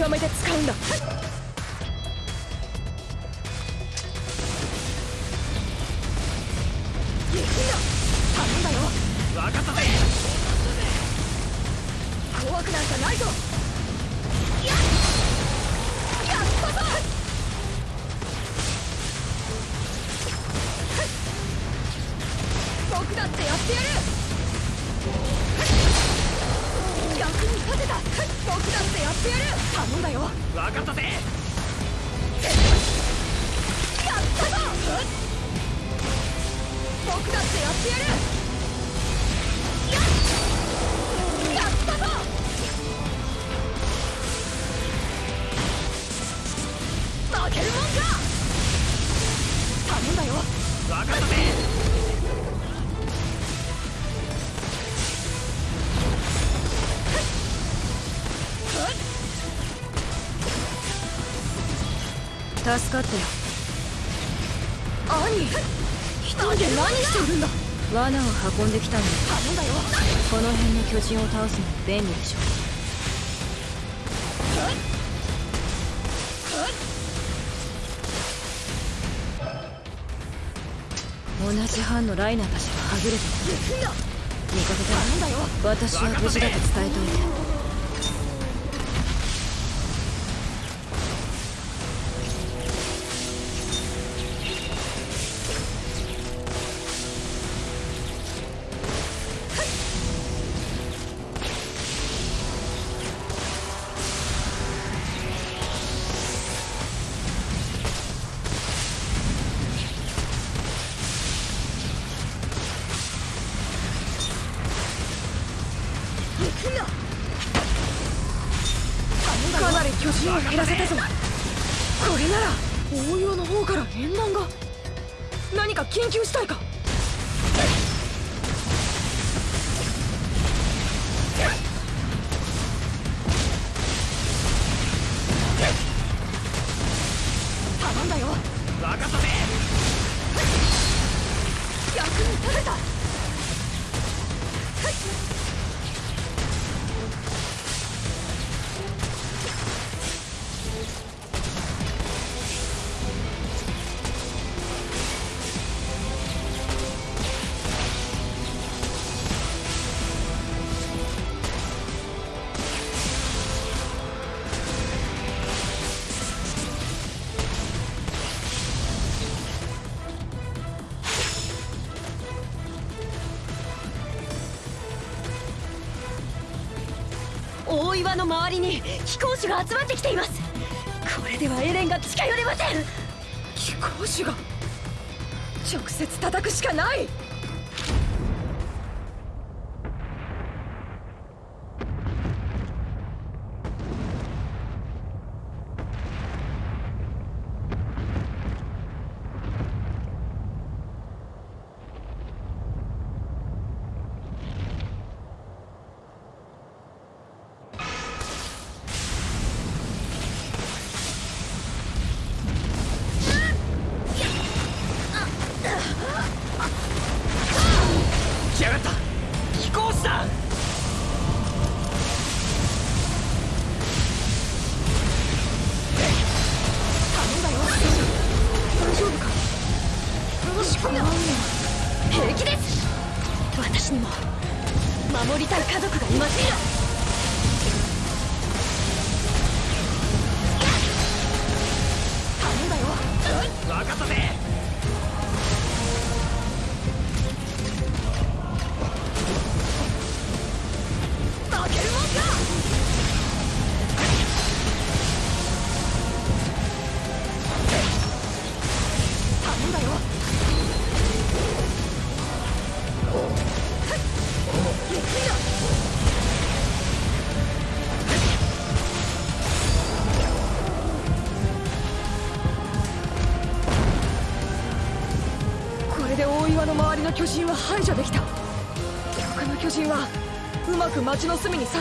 S6: 見
S5: 助かったよ兄一人で何してるんだ？罠を運んできたんだ頼んだよこの辺の巨人を倒すのに便利でしょう。同じ班のライナーたちがはぐれてた味方だ私は無事だと伝えといて。なら大岩の方から縁談が。何か緊急事態か。頼んだよ。
S2: 分かったぜ
S5: 役に立てた
S7: りに飛行士が集まってきています。これではエレンが近寄れません。
S5: 貴公子が直接叩くしかない。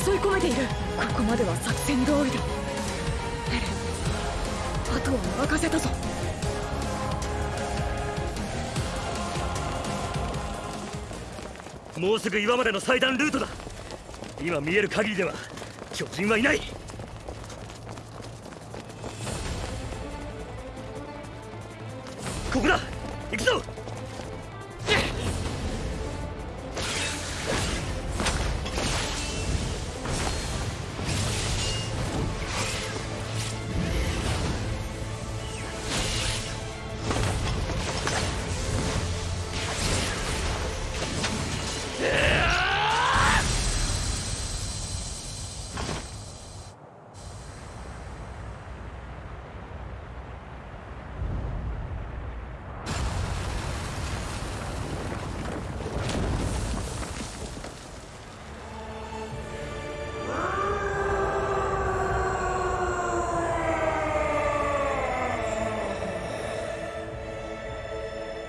S7: 襲い
S5: 込めている。ここまでは作戦通りだ。エレンあとは任せたぞ。
S12: もうすぐ岩までの祭壇ルートだ。今見える限りでは巨人はいない。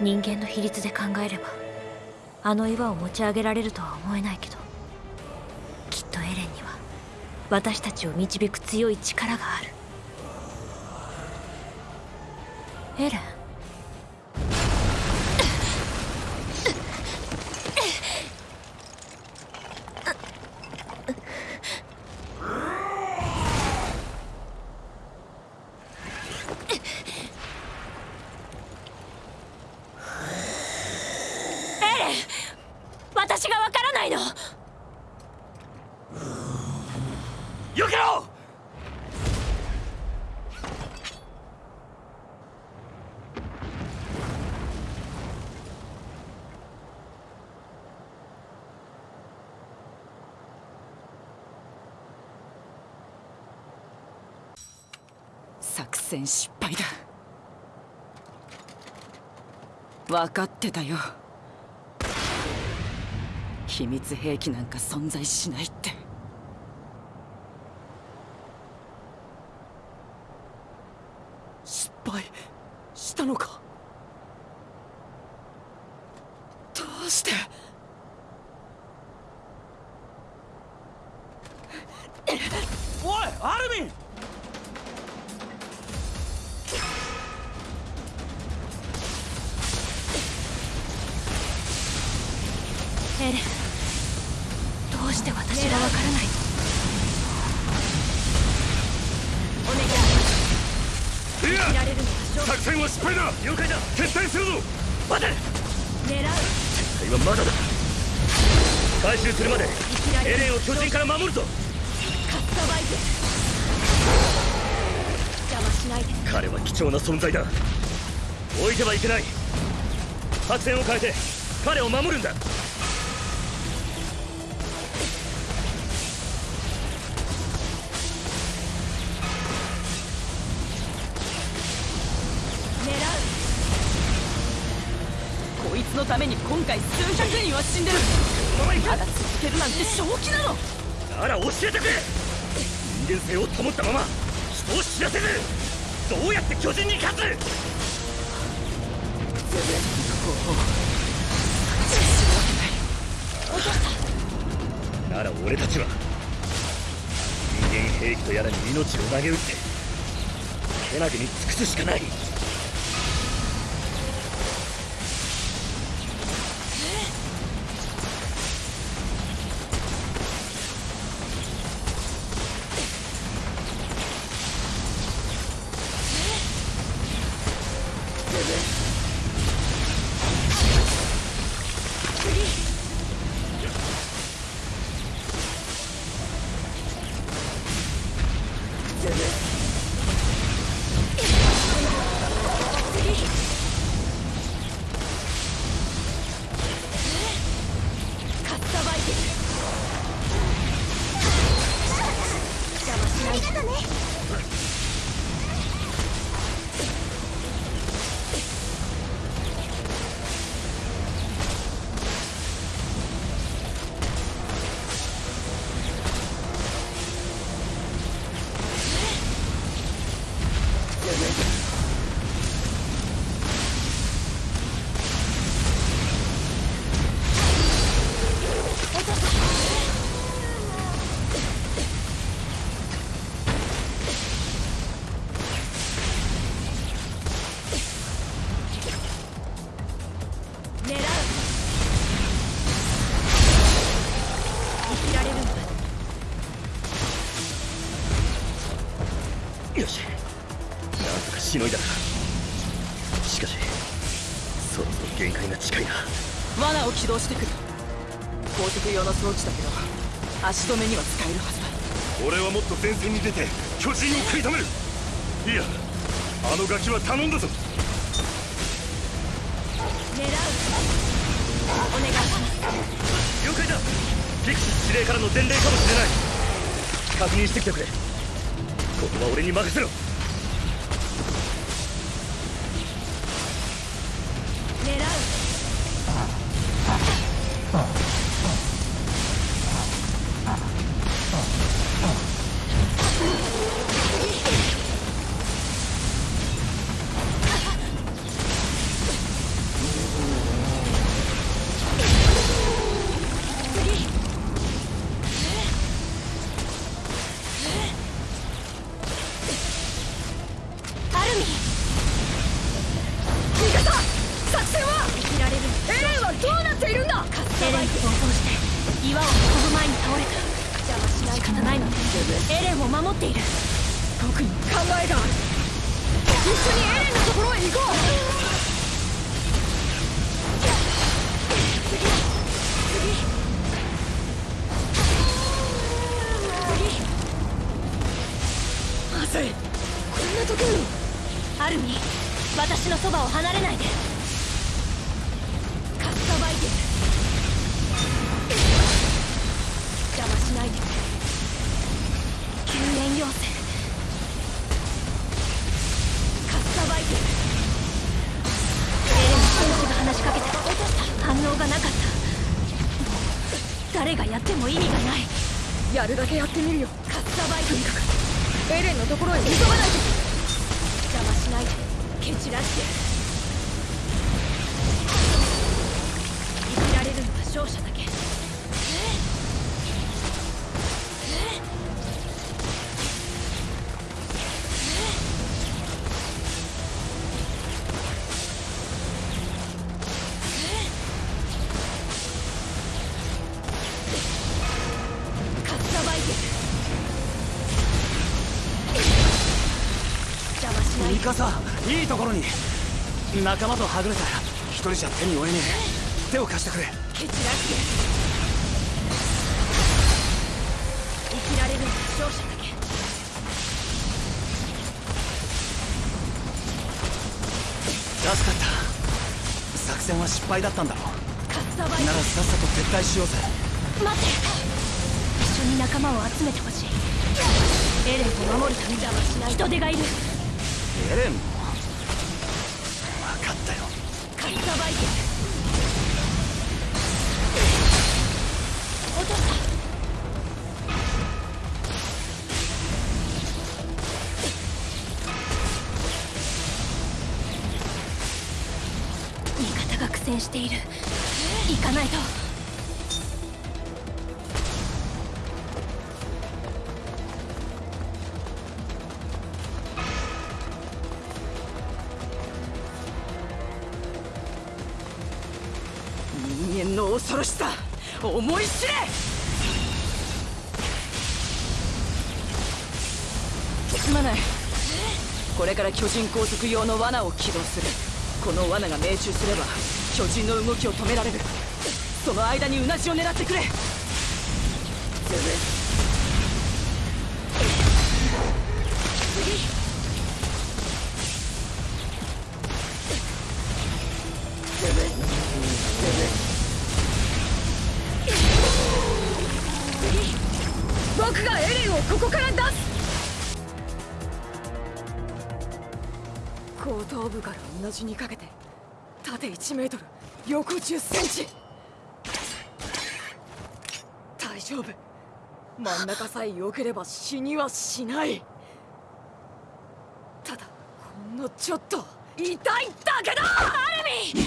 S10: 人間の比率で考えればあの岩を持ち上げられるとは思えないけどきっとエレンには私たちを導く強い力がある。エレンエレン私がわからないの
S21: 避けろ
S12: 作戦失敗だ分かってたよ。秘密兵器なんか存在しない動してくる。高速用の装置だけど足止めには使えるはずだ。
S4: 俺はもっと前線に出て巨人を食い止める。いやあのガキは頼んだぞ。
S10: 狙う。お願い
S22: 了解だ。フィクシス司令からの伝令かもしれない。確認してきてくれ。ここは俺に任せろ
S10: いいい
S5: ところに。
S6: 仲間とはぐれた一人じゃ手に負えねえ。手を貸してくれ。
S10: 蹴散らして。生きられるのは勝者だけ。
S6: 助かった。作戦は失敗だったんだろ
S10: カッサバイ
S6: ならさっさと撤退しようぜ。
S10: 待って。一緒に仲間を集めてほしい。エレンを守るため邪魔しない人手がいる
S6: エレンも分かったよ。
S10: カッサバイテル落とした味方が苦戦している行かないと
S15: 思い知れ。すまない。これから巨人拘束用の罠を起動する。この罠が命中すれば巨人の動きを止められる。その間にうなじを狙ってくれ。
S5: メートル。横10センチ。大丈夫。真ん中さえ避ければ死にはしない。ただほんのちょっと。痛いだけだアルミ！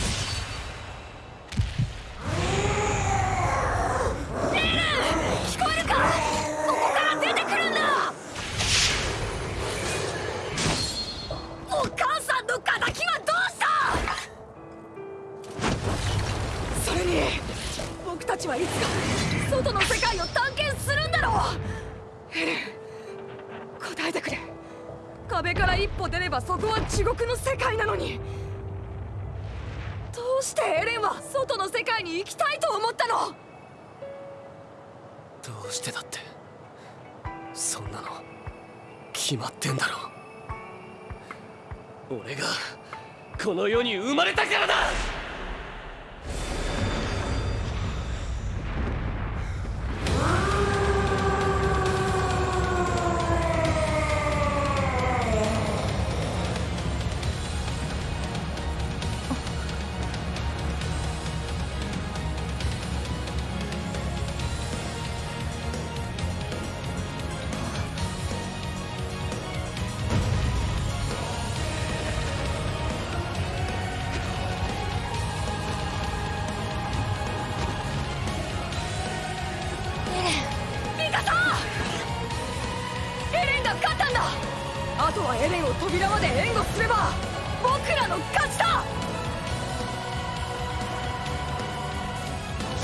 S10: 聞こえるか？
S5: たちはいつか外の世界を探検するんだろう。エレン答えてくれ。壁から一歩出ればそこは地獄の世界なのに。どうしてエレンは外の世界に行きたいと思ったの？
S2: どうしてだってそんなの決まってんだろ俺がこの世に生まれたからだ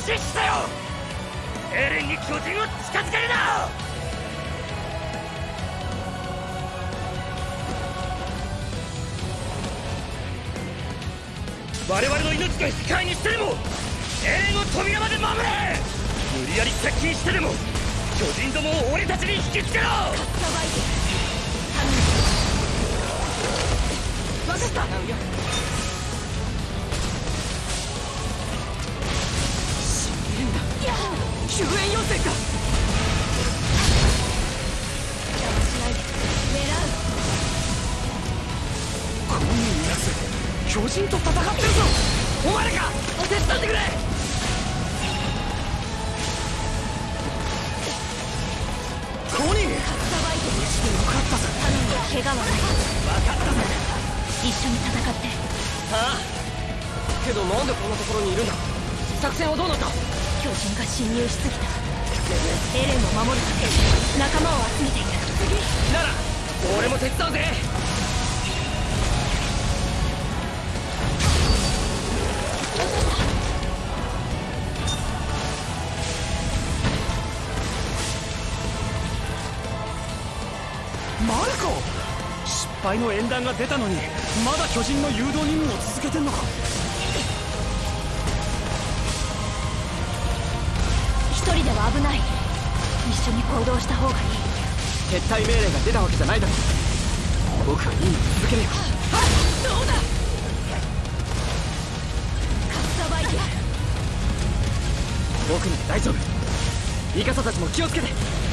S5: 僕らの勝ちだ
S12: 死せよ。エレンに巨人を近づけるな！我々の命が引き換えにしてでもエレンを扉まで守れ！無理やり接近してでも巨人どもを俺たちに引きつけろ！
S6: 分かった。救援要請かこのやつ巨人と戦ってるぞ。お前らか。手伝ってくれ。コニー無事でよかったぜ。
S10: 怪我はない。
S6: 分かったぜ。
S10: 一緒に戦って。
S15: ああ。けどなんでこんなところにいるんだ。作戦はどうなった？
S10: 巨人が侵入しすぎた。エレンを守るため仲間を集めている。
S15: なら俺も手伝うぜ。
S5: マルコ！失敗の縁談が出たのにまだ巨人の誘導任務を続けてんのか？
S10: 行動した方がいい。
S5: 撤退命令が出たわけじゃない。だろ僕は任務続けるよ
S6: どうだ。
S10: カッサバイテ
S5: 僕なら大丈夫。イカサたちも気をつけて。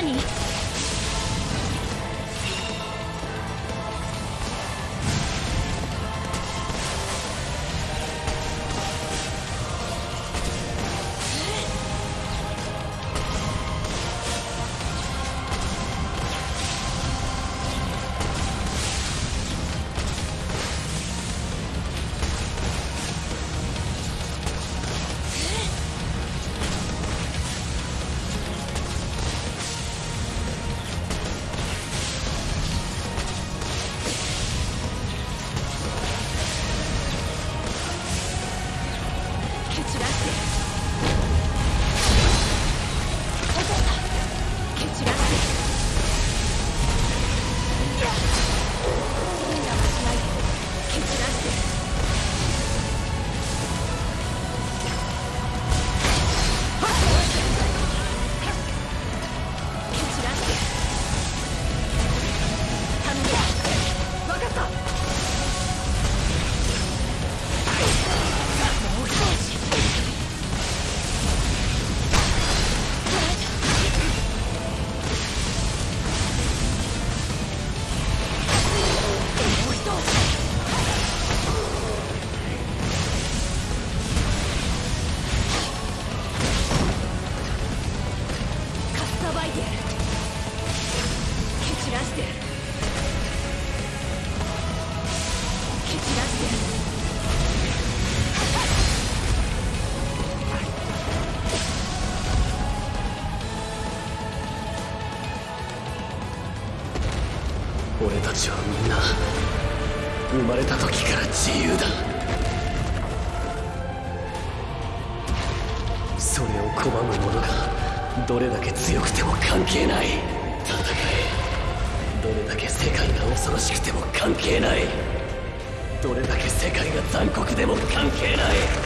S10: 兄
S2: たちはみんな生まれた時から自由だ。それを拒む者がどれだけ強くても関係ない。戦え。どれだけ世界が恐ろしくても関係ない。どれだけ世界が残酷でも関係ない。